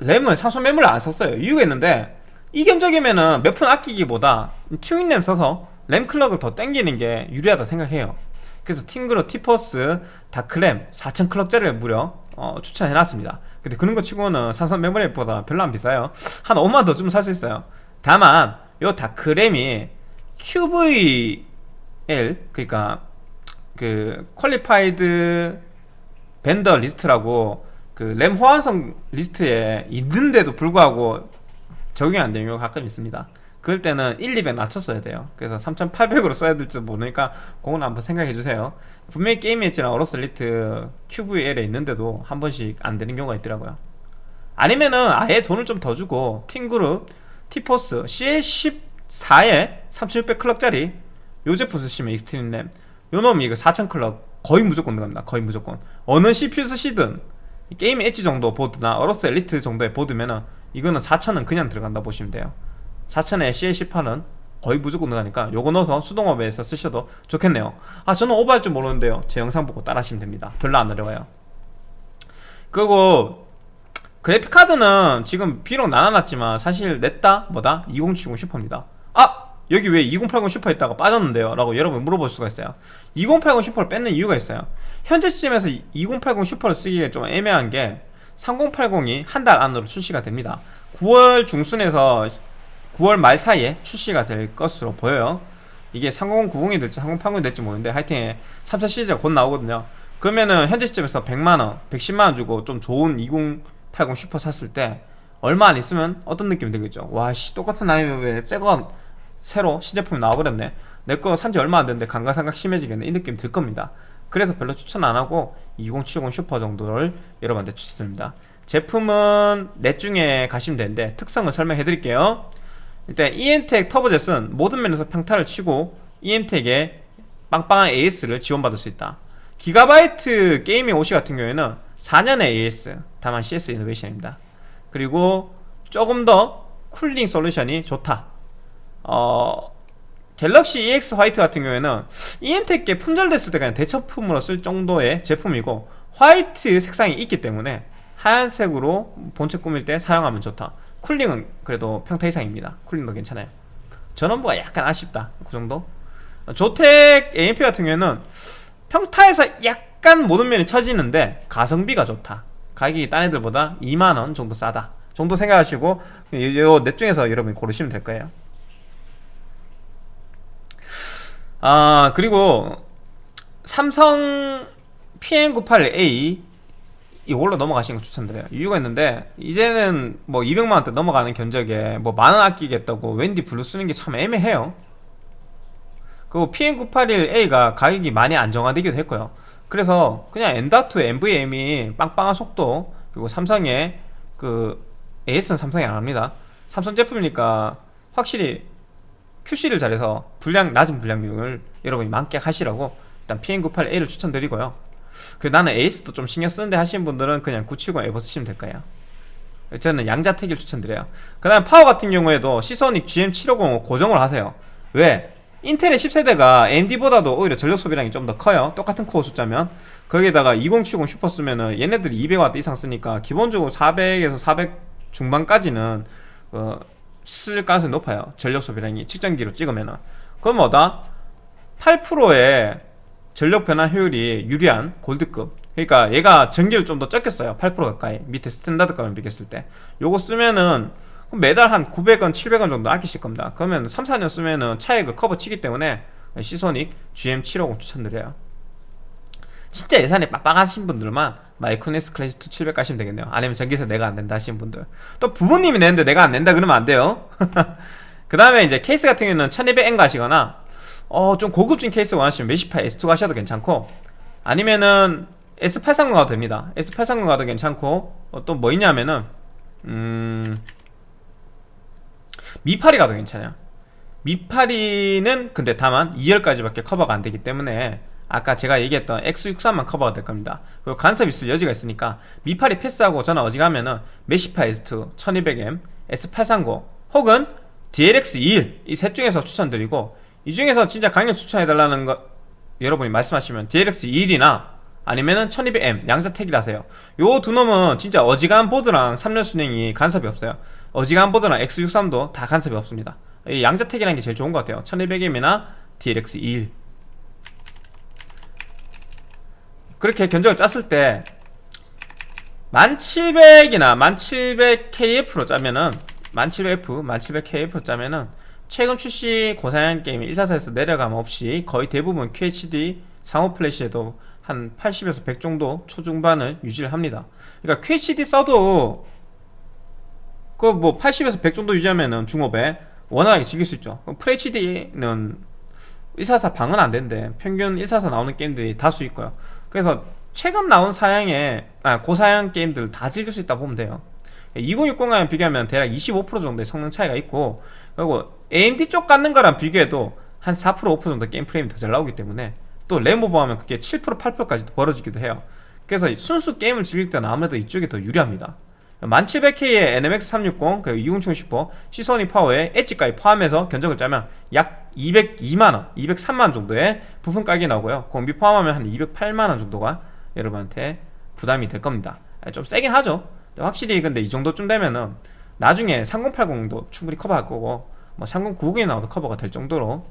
램을 삼성 메모리를 안 썼어요. 이유가 있는데 이 견적이면은 몇 푼 아끼기보다 튜닝램 써서 램 클럭을 더 땡기는 게 유리하다 생각해요 그래서 TeamGroup T-Force Dark램 4000 클럭짜리를 무려 어, 추천해놨습니다. 근데 그런 거 치고는 삼성 메모리보다 별로 안 비싸요. 한 5만 더 주면 살수 있어요. 다만 요 Dark램이 QVL 그러니까 그 qualified vendor list라고 그 램 호환성 리스트에 있는데도 불구하고 적용이 안 되는 경우가 가끔 있습니다 그럴 때는 1, 200 낮춰 써야 돼요. 그래서 3800으로 써야 될지 모르니까 그건 한번 생각해 주세요. 분명히 Gaming Edge랑 AORUS Elite QVL에 있는데도 한 번씩 안 되는 경우가 있더라고요. 아니면은 아예 돈을 좀 더 주고 TeamGroup T-Force CL14에 3600 클럭짜리 요 제품 쓰시면 Xtreem 램 요 놈이 이거 4000 클럭 거의 무조건 들어갑니다. 거의 무조건. 어느 CPU 쓰시든 게임 엣지 정도 보드나 AORUS Elite 정도의 보드면은 이거는 4000은 그냥 들어간다 보시면 돼요 4000에 CL18은 거의 무조건 들어가니까 요거 넣어서 수동 오버해서 쓰셔도 좋겠네요. 아 저는 오버할 줄 모르는데요. 제 영상 보고 따라 하시면 됩니다. 별로 안 어려워요. 그리고 그래픽카드는 지금 비록 나눠놨지만 사실 넷 다 뭐다? 2070 슈퍼입니다. 아! 여기 왜 2080 슈퍼 있다가 빠졌는데요? 라고 여러분 물어볼 수가 있어요. 2080 슈퍼를 뺐는 이유가 있어요. 현재 시점에서 2080 슈퍼를 쓰기에 좀 애매한 게 3080이 한 달 안으로 출시가 됩니다. 9월 중순에서 9월 말 사이에 출시가 될 것으로 보여요. 이게 3090이 될지 3080이 될지 모르는데 하여튼 3천 시리즈가 곧 나오거든요. 그러면은 현재 시점에서 100만원 110만원 주고 좀 좋은 2080 슈퍼 샀을 때 얼마 안 있으면 어떤 느낌이 들겠죠? 와씨 똑같은 나이면 왜 새거 새로 신제품이 나와버렸네. 내 거 산지 얼마 안 됐는데 감가상각 심해지겠네. 이 느낌 들 겁니다. 그래서 별로 추천 안 하고 2070 슈퍼 정도를 여러분한테 추천드립니다. 제품은 넷 중에 가시면 되는데 특성을 설명해 드릴게요 일단 EMTEC TurboJet은 모든 면에서 평타를 치고 EMTEC에 빵빵한 AS를 지원받을 수 있다. 기가바이트 Gaming OC 같은 경우에는 4년의 AS 다만 CS 이노베이션입니다. 그리고 조금 더 쿨링 솔루션이 좋다. 어 갤럭시 EX 화이트 같은 경우에는 EMTEC에 품절됐을 때 그냥 대체품으로 쓸 정도의 제품이고 화이트 색상이 있기 때문에 하얀색으로 본체 꾸밀 때 사용하면 좋다 쿨링은 그래도 평타 이상입니다. 쿨링도 괜찮아요. 전원부가 약간 아쉽다. 그 정도? 조텍 AMP 같은 경우에는 평타에서 약간 모든 면이 처지는데 가성비가 좋다. 가격이 딴 애들보다 2만원 정도 싸다. 정도 생각하시고 요넷 중에서 여러분이 고르시면 될 거예요. 아 그리고 삼성 PM981A 이걸로 넘어가시는 거 추천드려요. 이유가 있는데 이제는 뭐 200만원대 넘어가는 견적에 뭐 만원 아끼겠다고 웬디 블루 쓰는 게 참 애매해요. 그리고 PM981A가 가격이 많이 안정화되기도 했고요. 그래서 그냥 엔다투 NVM이 빵빵한 속도 그리고 삼성의 그 AS는 삼성이 안합니다. 삼성 제품이니까 확실히 QC를 잘해서 분량 낮은 분량률을 여러분이 만끽하시라고 일단 PM98A를 추천드리고요 그 나는 에이스도 좀 신경 쓰는데 하시는 분들은 그냥 970 에버 쓰시면 될 거예요. 저는 양자택일 추천드려요. 그 다음 파워 같은 경우에도 시소닉 GM750 고정을 하세요. 왜? 인텔의 10세대가 AMD보다도 오히려 전력 소비량이 좀 더 커요. 똑같은 코어 숫자면. 거기에다가 2070 슈퍼 쓰면은 얘네들이 200W 이상 쓰니까 기본적으로 400에서 400 중반까지는 어, 쓸 가능성이 높아요. 전력 소비량이. 측정기로 찍으면은. 그럼 뭐다? 8%의 전력 변환 효율이 유리한 골드급. 그러니까 얘가 전기를 좀 더 적게 써요. 8% 가까이. 밑에 스탠다드급을 비교했을 때. 요거 쓰면은 매달 한 900원 700원 정도 아끼실 겁니다. 그러면 3, 4년 쓰면은 차액을 커버 치기 때문에 시소닉 GM750 추천드려요. 진짜 예산이 빡빡하신 분들만 마이크로닉스 클래식 2 700 가시면 되겠네요. 아니면 전기세 내가 안 낸다 하시는 분들. 또 부모님이 내는데 내가 안 낸다 그러면 안 돼요. [LAUGHS] 그 다음에 이제 케이스 같은 경우는 1200N 가시거나 어, 좀 고급진 케이스 원하시면 Meshify S2 가셔도 괜찮고 아니면은 S830 가도 됩니다. S830 가도 괜찮고 어, 또뭐 있냐면은 음 미파리 가도 괜찮아요. 미파리는 근데 다만 2열까지밖에 커버가 안 되기 때문에 아까 제가 얘기했던 X63만 커버가 될 겁니다. 그리고 간섭 있을 여지가 있으니까 미파리 패스하고 저는 어지가면은 메시파 S2 1200M S830 혹은 DLX21 이 셋 중에서 추천드리고 이 중에서 진짜 강력 추천해달라는 거 여러분이 말씀하시면 DLX21이나 아니면은 1200M 양자택이라세요. 요 두 놈은 진짜 어지간한 보드랑 3년 순행이 간섭이 없어요. 어지간한 보드랑 X63도 다 간섭이 없습니다. 이 양자택이라는 게 제일 좋은 것 같아요. 1200M이나 DLX21 그렇게 견적을 짰을 때 1700이나 1700KF로 짜면은 1700F, 1700KF로 짜면은 최근 출시 고사양 게임 144에서 내려감 없이 거의 대부분 QHD 상호 플래시에도 한 80에서 100 정도 초중반을 유지를 합니다. 그러니까 QHD 써도 그 뭐 80에서 100 정도 유지하면은 중업에 원활하게 즐길 수 있죠. FHD는 144 방은 안 되는데 평균 144 나오는 게임들이 다수 있고요. 그래서 최근 나온 사양의 아, 고사양 게임들 다 즐길 수 있다 보면 돼요. 2060과 비교하면 대략 25% 정도의 성능 차이가 있고 그리고 AMD 쪽 갖는 거랑 비교해도 한 4% 5% 정도 게임 프레임이 더 잘 나오기 때문에 또램 오버하면 그게 7% 8%까지도 벌어지기도 해요. 그래서 순수 게임을 즐길 때는 아무래도 이쪽이 더 유리합니다. 10700K에 NMX360 그리고 2070 슈퍼 시소닉 파워에 Edge까지 포함해서 견적을 짜면 약 202만원 203만원 정도의 부품 가격이 나오고요. 공비 포함하면 한 208만원 정도가 여러분한테 부담이 될 겁니다. 좀 세긴 하죠. 확실히 근데 이 정도쯤 되면은 나중에 3080도 충분히 커버할 거고 뭐 3090이 나와도 커버가 될 정도로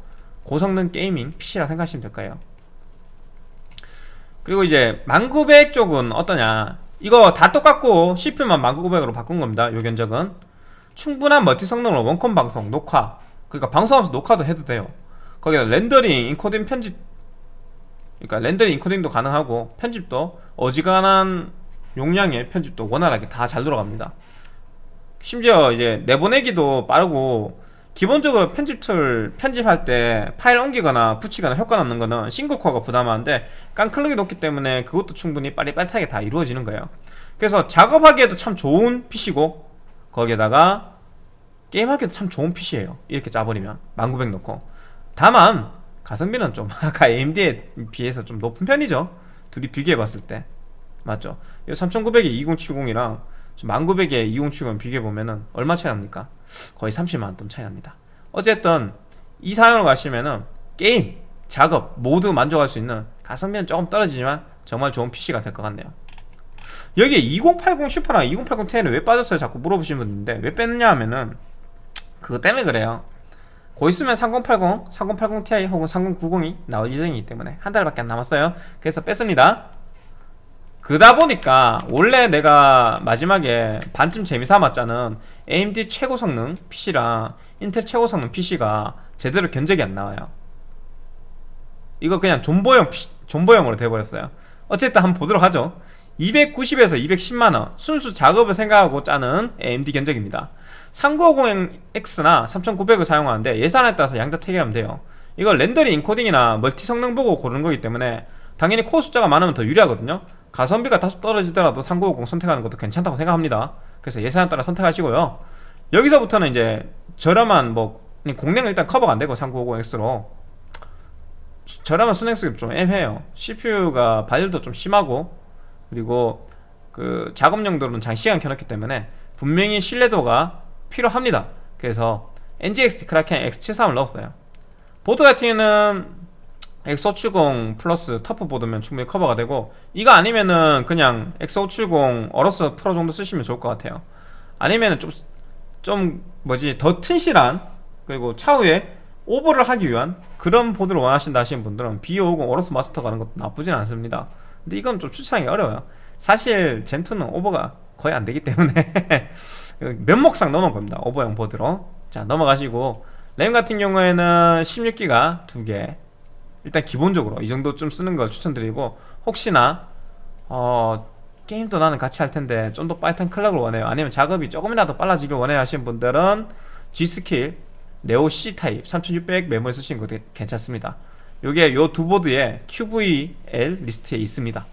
고성능 게이밍 PC라 생각하시면 될 거예요. 그리고 이제 10900 쪽은 어떠냐? 이거 다 똑같고 CPU만 10900으로 바꾼 겁니다 요 견적은. 충분한 멀티 성능으로 원컴 방송, 녹화 그러니까 방송하면서 녹화도 해도 돼요. 거기다 렌더링, 인코딩 편집 그러니까 렌더링, 인코딩도 가능하고 편집도 어지간한 용량의 편집도 원활하게 다 잘 돌아갑니다. 심지어 이제 내보내기도 빠르고 기본적으로 편집 툴 편집할 때 파일 옮기거나 붙이거나 효과 넣는 거는 싱글코어가 부담하는데 깡클럭이 높기 때문에 그것도 충분히 빠릿빠릿하게 다 이루어지는 거예요. 그래서 작업하기에도 참 좋은 PC고 거기에다가 게임하기도 참 좋은 PC예요. 이렇게 짜버리면 1900 넣고. 다만 가성비는 좀 [LAUGHS] 아까 AMD에 비해서 좀 높은 편이죠. 둘이 비교해봤을 때. 맞죠? 이 3900에 2070이랑 1900에 2070 비교해보면은 얼마 차이 납니까? 거의 30만원 차이 납니다. 어쨌든 이 사양으로 가시면은 게임, 작업 모두 만족할 수 있는 가성비는 조금 떨어지지만 정말 좋은 PC가 될 것 같네요. 여기에 2080 슈퍼랑 2080 Ti를 왜 빠졌어요? 자꾸 물어보시는 분인데 왜 뺐느냐 하면은 그거 때문에 그래요. 곧 있으면 3080, 3080 Ti 혹은 3090이 나올 예정이기 때문에 한 달밖에 안 남았어요. 그래서 뺐습니다 그다 보니까 원래 내가 마지막에 반쯤 재미삼았자는 AMD 최고 성능 PC랑 인텔 최고 성능 PC가 제대로 견적이 안 나와요. 이거 그냥 존버용 PC, 존버용으로 돼버렸어요. 어쨌든 한번 보도록 하죠. 290에서 210만원 순수 작업을 생각하고 짜는 AMD 견적입니다. 3950X나 3900을 사용하는데 예산에 따라서 양자 택일하면 돼요. 이거 렌더링 인코딩이나 멀티 성능 보고 고르는 거기 때문에 당연히 코어 숫자가 많으면 더 유리하거든요 가성비가 다소 떨어지더라도 3950 선택하는 것도 괜찮다고 생각합니다. 그래서 예산에 따라 선택하시고요. 여기서부터는 이제 저렴한 뭐 공랭 일단 커버가 안되고 3950X로. 저렴한 쓰기 좀 애매해요. CPU가 발열도 좀 심하고 그리고 그 작업 용도로는 장시간 켜놓기 때문에 분명히 신뢰도가 필요합니다. 그래서 NZXT 크라켄 X73을 넣었어요. 보드 같은 경우는 X570 플러스 터프 보드면 충분히 커버가 되고 이거 아니면은 그냥 X570 어로스 프로 정도 쓰시면 좋을 것 같아요. 아니면은 좀, 좀 뭐지 더 튼실한 그리고 차후에 오버를 하기 위한 그런 보드를 원하신다 하시는 분들은 B550 어로스 마스터 가는 것도 나쁘진 않습니다. 근데 이건 좀 추천하기 어려워요. 사실 젠2는 오버가 거의 안 되기 때문에 [LAUGHS] 면목상 넣어놓은 겁니다. 오버형 보드로. 자 넘어가시고. 램 같은 경우에는 16기가 2개 일단 기본적으로 이 정도 좀 쓰는 걸 추천드리고 혹시나 어 게임도 나는 같이 할 텐데 좀더 빠릿한 clock을 원해요. 아니면 작업이 조금이라도 빨라지길 원해요 하시는 분들은 G스킬 네오 C 타입 3600 메모리 쓰시는 것도 괜찮습니다. 요게 요 두 보드에 QVL 리스트에 있습니다.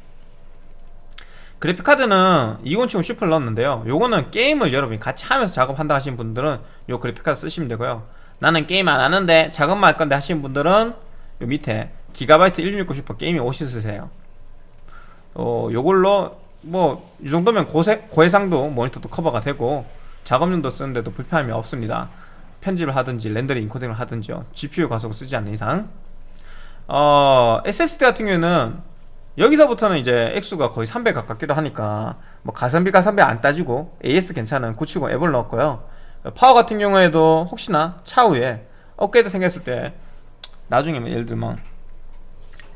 그래픽카드는 2070 슈퍼를 넣었는데요. 요거는 게임을 여러분이 같이 하면서 작업한다 하시는 분들은 요 그래픽카드 쓰시면 되고요. 나는 게임 안 하는데 작업만 할 건데 하시는 분들은 요 밑에 기가바이트 1660 슈퍼 gaming OC 쓰세요. 어 요걸로 뭐 이 정도면 고세, 고해상도 모니터도 커버가 되고 작업용도 쓰는데도 불편함이 없습니다. 편집을 하든지 렌더링 인코딩을 하든지요. GPU 가속을 쓰지 않는 이상. 어 SSD 같은 경우에는 여기서부터는 이제 액수가 거의 300 가깝기도 하니까 뭐 가성비 가성비 안 따지고 AS 괜찮은 970 에보를 넣었고요. 파워 같은 경우에도 혹시나 차후에 업그레이드 생겼을 때 나중에 뭐 예를 들면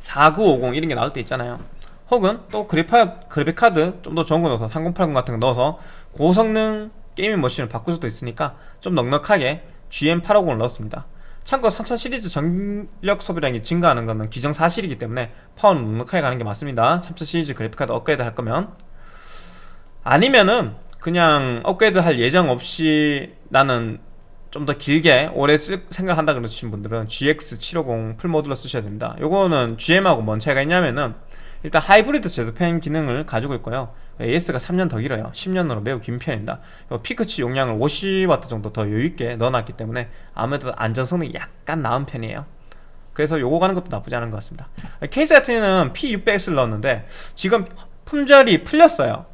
4950 이런 게 나올 때 있잖아요. 혹은 또 그래파, 그래픽카드 좀 더 좋은 거 넣어서 3080 같은 거 넣어서 고성능 gaming machine을 바꿀 수도 있으니까 좀 넉넉하게 GM850을 넣었습니다. 참고로 3000 시리즈 전력 소비량이 증가하는 것은 기정 사실이기 때문에 파워는 넉넉하게 가는 게 맞습니다. 3000 시리즈 그래픽카드 업그레이드 할 거면. 아니면은 그냥 업그레이드 할 예정 없이 나는 좀 더 길게 오래 쓸 생각한다 그러신 분들은 GX750 풀모듈러 쓰셔야 됩니다. 요거는 GM하고 뭔 차이가 있냐면은 일단 하이브리드 제조팬 기능을 가지고 있고요. AS가 3년 더 길어요. 10년으로 매우 긴 편입니다. 피크치 용량을 50W 정도 더 여유있게 넣어놨기 때문에 아무래도 안전성능이 약간 나은 편이에요. 그래서 요거 가는 것도 나쁘지 않은 것 같습니다. 케이스 같은 경우는 P600X를 넣었는데 지금 품절이 풀렸어요.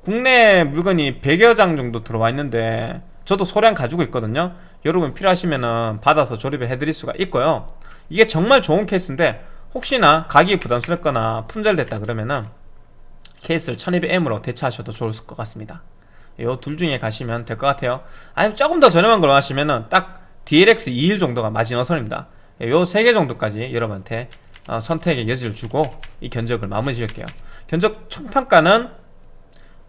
국내 물건이 100여 장 정도 들어와 있는데 저도 소량 가지고 있거든요. 여러분 필요하시면 받아서 조립을 해드릴 수가 있고요. 이게 정말 좋은 케이스인데 혹시나 가격이 부담스럽거나 품절됐다 그러면은 케이스를 1200M으로 대체하셔도 좋을 것 같습니다. 요 둘 중에 가시면 될 것 같아요. 아니면 조금 더 저렴한 걸로 하시면은 딱 DLX 21 정도가 마지노선입니다. 요 세 개 정도까지 여러분한테 어, 선택의 여지를 주고 이 견적을 마무리 지을게요. 견적 총평가는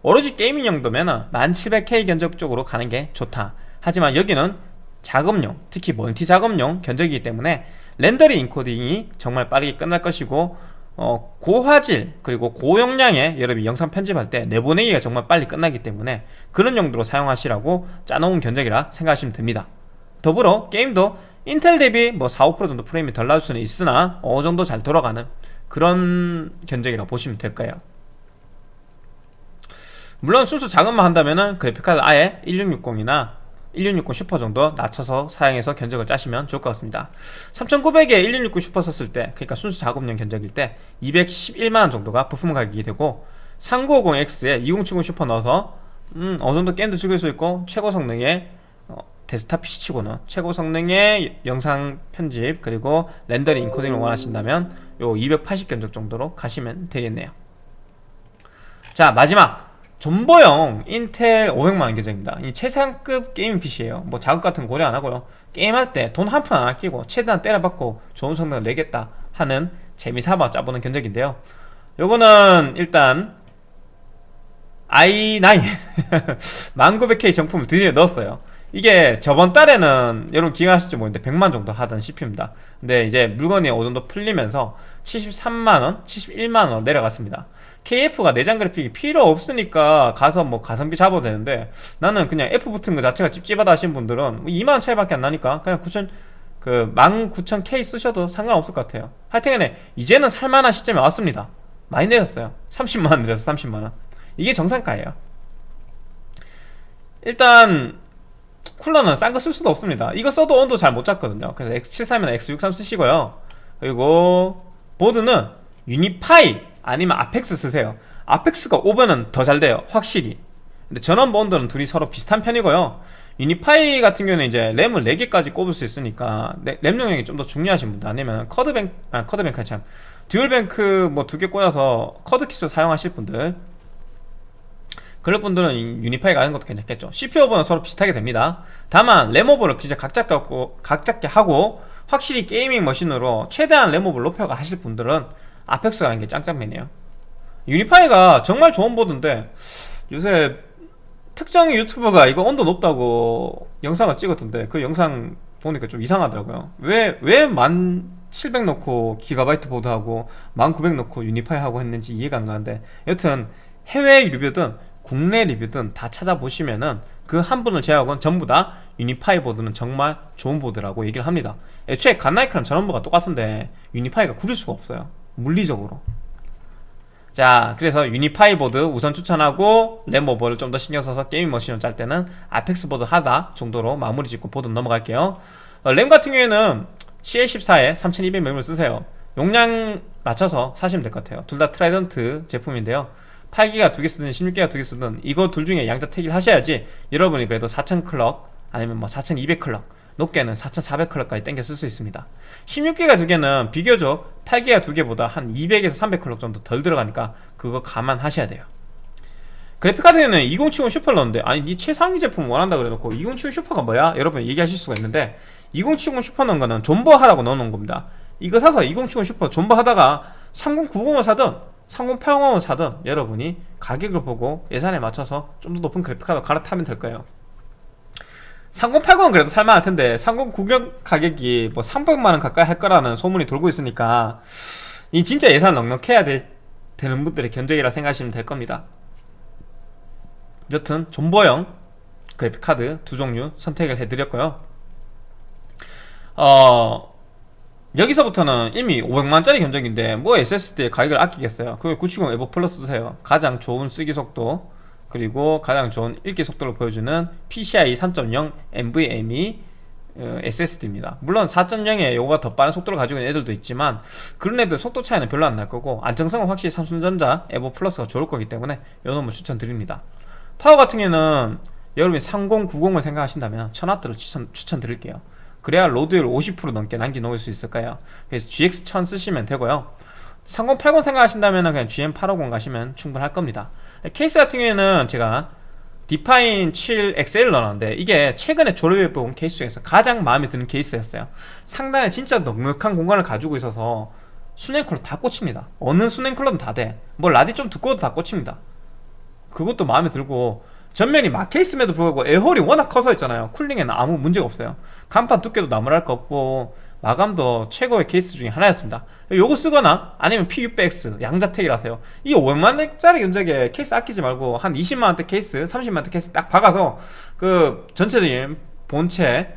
오로지 gaming 용도면은 10700K 견적 쪽으로 가는 게 좋다. 하지만 여기는 작업용 특히 멀티 작업용 견적이기 때문에 렌더링 인코딩이 정말 빠르게 끝날 것이고 어, 고화질 그리고 고용량의 여러분이 영상 편집할 때 내보내기가 정말 빨리 끝나기 때문에 그런 용도로 사용하시라고 짜놓은 견적이라 생각하시면 됩니다. 더불어 게임도 인텔 대비 뭐 4, 5% 정도 프레임이 덜 나올 수는 있으나 어느 정도 잘 돌아가는 그런 견적이라 보시면 될 거예요 물론 순수 작업만 한다면은 그래픽카드 아예 1660이나 1660 슈퍼 정도 낮춰서 사용해서 견적을 짜시면 좋을 것 같습니다. 3900에 1660 슈퍼 썼을 때 그러니까 순수 작업용 견적일 때 211만원 정도가 부품 가격이 되고 3950X에 2070 슈퍼 넣어서 음, 어느정도 게임도 즐길 수 있고 최고 성능의 어, 데스크탑 PC치고는 최고 성능의 영상 편집 그리고 렌더링 인코딩을 원하신다면 요 280 견적 정도로 가시면 되겠네요. 자 마지막 존버용 인텔 500만원 견적입니다. 이 최상급 gaming PC에요. 뭐 가격 같은 거 고려 안하고요. 게임할 때 돈 한 푼 안 아끼고 최대한 때려박고 좋은 성능을 내겠다 하는 재미삼아 짜보는 견적인데요. 요거는 일단 i9 1900K [LAUGHS] 정품을 드디어 넣었어요. 이게 저번 달에는 여러분 기억하실지 모르는데 100만 정도 하던 CPU입니다. 근데 이제 물건이 어느 정도 풀리면서 73만원, 71만원 내려갔습니다 KF가 내장 그래픽이 필요 없으니까 가서 뭐 가성비 잡아도 되는데 나는 그냥 F 붙은 거 자체가 찝찝하다 하신 분들은 2만원 뭐 차이밖에 안 나니까 그냥 9천 그 19,000K 쓰셔도 상관없을 것 같아요. 하여튼간에 이제는 살만한 시점에 왔습니다. 많이 내렸어요. 30만원 내려서 30만원. 이게 정상가예요. 일단 쿨러는 싼 거 쓸 수도 없습니다. 이거 써도 온도 잘 못 잡거든요. 그래서 X73이나 X63 쓰시고요. 그리고 보드는 유니파이 아니면 아펙스 쓰세요. 아펙스가 오버는 더잘 돼요 확실히. 근데 전원부는 둘이 서로 비슷한 편이고요. 유니파이 같은 경우는 이제 램을 4개까지 꼽을 수 있으니까 램 용량이 좀 더 중요하신 분들. 아니면 quad뱅 아 quad bank 참. dual bank 뭐 두 개 꽂아서 quad kit 사용하실 분들. 그럴 분들은 유니파이 가는 것도 괜찮겠죠. CPU 오버는 서로 비슷하게 됩니다. 다만 램 오버를 진짜 각잡게 하고, 각잡게 하고 확실히 gaming machine으로 최대한 램 오버를 높여가 하실 분들은 아펙스 가는 게 짱짱맨이에요. 유니파이가 정말 좋은 보드인데 요새 특정 유튜버가 이거 온도 높다고 영상을 찍었던데 그 영상 보니까 좀 이상하더라고요. 왜 왜 만 700 넣고 기가바이트 보드하고 10900 넣고 유니파이 하고 했는지 이해가 안 가는데 여튼 해외 리뷰든 국내 리뷰든 다 찾아보시면은 그 한 분을 제외하고는 전부 다 유니파이 보드는 정말 좋은 보드라고 얘기를 합니다. 애초에 갓라이크랑 전원부가 똑같은데 유니파이가 구릴 수가 없어요 물리적으로. 자 그래서 유니파이 보드 우선 추천하고 램오버를 좀 더 신경 써서 게임 machine을 짤 때는 아펙스 보드 하자 정도로 마무리 짓고 보드 넘어갈게요. 어, 램 같은 경우에는 CL14에 3200 메모리를 쓰세요. 용량 맞춰서 사시면 될 것 같아요. 둘 다 트라이던트 제품인데요. 8기가 두 개 쓰든 16기가 두 개 쓰든 이거 둘 중에 양자 택일 하셔야지 여러분이 그래도 4000 clock 아니면 뭐4200 clock 높게는 4400 clock까지 땡겨 쓸 수 있습니다. 16기가 두 개는 비교적 8기가 두 개보다 한 200에서 300 clock 정도 덜 들어가니까 그거 감안하셔야 돼요. 그래픽카드에는 2070 슈퍼를 넣었는데 아니 니 최상위 제품 원한다 그래놓고 2070 슈퍼가 뭐야? 여러분 얘기하실 수가 있는데 2070 슈퍼 넣은 거는 존버하라고 넣어놓은 겁니다. 이거 사서 2070 슈퍼 존버하다가 3090을 사든 3080을 사든 여러분이 가격을 보고 예산에 맞춰서 좀 더 높은 그래픽카드 갈아타면 될 거예요 3080은 그래도 살만할 텐데 3090 가격이 뭐 300만원 가까이 할 거라는 소문이 돌고 있으니까 이 진짜 예산 넉넉해야 되, 되는 분들의 견적이라 생각하시면 될 겁니다. 여튼 존버형 그래픽카드 두 종류 선택을 해드렸고요. 어 여기서부터는 이미 500만짜리 견적인데 뭐 SSD에 가격을 아끼겠어요? 그970 에버 플러스 쓰세요. 가장 좋은 쓰기 속도 그리고 가장 좋은 읽기 속도를 보여주는 PCIe 3.0 NVMe 어, SSD입니다. 물론 4.0에 요거가 더 빠른 속도를 가지고 있는 애들도 있지만 그런 애들 속도 차이는 별로 안 날 거고 안정성은 확실히 삼성전자 에버 플러스가 좋을 거기 때문에 요 놈을 추천드립니다. 파워 같은 경우는 여러분이 3090을 생각하신다면 1000W를 추천, 추천드릴게요. 그래야 load율 50% 넘게 남겨놓을 수 있으니까요. 그래서 GX1000 쓰시면 되고요. 3080 생각하신다면 그냥 GM850 가시면 충분할 겁니다 케이스 같은 경우에는 제가 Define 7 XL을 넣어놨는데 이게 최근에 조립해본 케이스 중에서 가장 마음에 드는 케이스였어요. 상당히 진짜 넉넉한 공간을 가지고 있어서 수냉쿨러 다 꽂힙니다. 어느 수냉쿨러든 다 돼 뭐 radi 좀 두꺼워도 다 꽂힙니다. 그것도 마음에 들고 전면이 막혀 있음에도 불구하고 air hole이 워낙 커서 있잖아요. cooling에는 아무 문제가 없어요. 간판 두께도 나무랄 거 없고 마감도 최고의 케이스 중에 하나였습니다. 요거 쓰거나 아니면 P600X 양자택일하세요. 이 500만원짜리 견적에 케이스 아끼지 말고 한 20만원대 케이스 30만원대 케이스 딱 박아서 그 전체적인 본체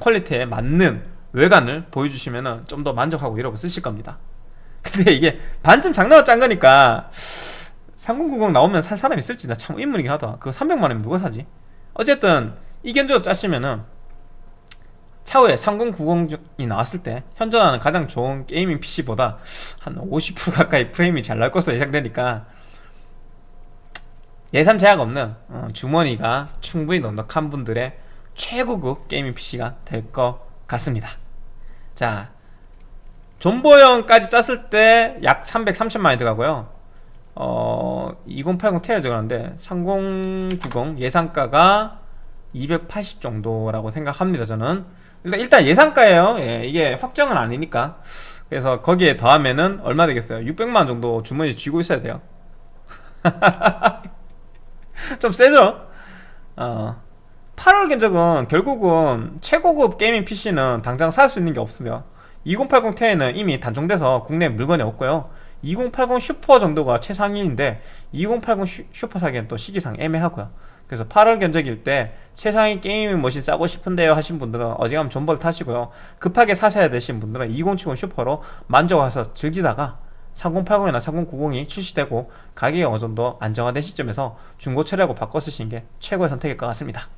퀄리티에 맞는 외관을 보여주시면 좀 더 만족하고 이러고 쓰실 겁니다. [LAUGHS] 근데 이게 반쯤 장난으로 짠 거니까 3090 나오면 살 사람 있을지 나 참 의문이긴 하다. 그거 300만원이면 누가 사지? 어쨌든 이 견적 짜시면은 차후에 3090이 나왔을 때 현존하는 가장 좋은 gaming PC보다 한 50% 가까이 프레임이 잘 나올 것으로 예상되니까 예산 제약 없는 어, 주머니가 충분히 넉넉한 분들의 최고급 게이밍 PC가 될 것 같습니다. 자 존버형까지 짰을 때 약 330만원이 들어가고요. 어, 2080 Ti를 들어가는데 3090 예상가가 280 정도라고 생각합니다 저는 일단, 일단 예상가예요. 예, 이게 확정은 아니니까. 그래서 거기에 더하면은 얼마 되겠어요? 600만 정도 주머니에 쥐고 있어야 돼요. [LAUGHS] 좀 세죠? 어, 8월 견적은 결국은 최고급 gaming PC는 당장 살 수 있는 게 없으며 2080 Ti는 이미 단종돼서 국내 물건이 없고요. 2080 슈퍼 정도가 최상위인데 2080 슈퍼 사기엔 또 시기상 애매하고요 그래서 8월 견적일 때 최상위 gaming machine 짜고 싶은데요 하신 분들은 어지간하면 존버를 타시고요. 급하게 사셔야 되신 분들은 2070 Super로 만족해서 즐기다가 3080이나 3090이 출시되고 가격이 어느 정도 안정화된 시점에서 중고 팔아갖고 바꿔 쓰시는 게 최고의 선택일 것 같습니다.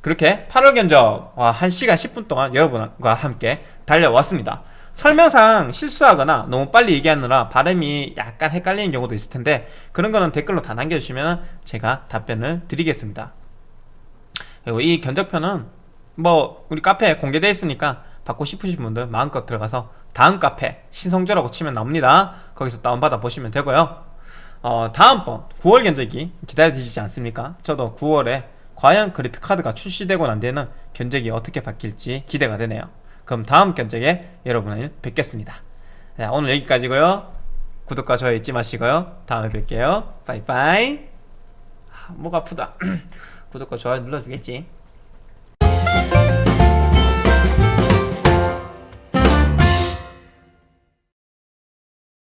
그렇게 8월 견적 1시간 10분 동안 여러분과 함께 달려왔습니다 설명상 실수하거나 너무 빨리 얘기하느라 발음이 약간 헷갈리는 경우도 있을 텐데 그런 거는 댓글로 다 남겨주시면 제가 답변을 드리겠습니다. 그리고 이 견적표는 뭐 우리 카페에 공개되어 있으니까 받고 싶으신 분들 마음껏 들어가서 다음 카페 신성조라고 치면 나옵니다. 거기서 다운받아 보시면 되고요. 어, 다음번 9월 견적이 기다려지지 않습니까? 저도 9월에 과연 그래픽카드가 출시되고 난 뒤에는 견적이 어떻게 바뀔지 기대가 되네요 그럼 다음 견적에 여러분을 뵙겠습니다. 자 오늘 여기까지고요. 구독과 좋아요 잊지 마시고요. 다음에 뵐게요. 빠이빠이 아, 목 아프다. [CLEARS THROAT] 구독과 좋아요 눌러주겠지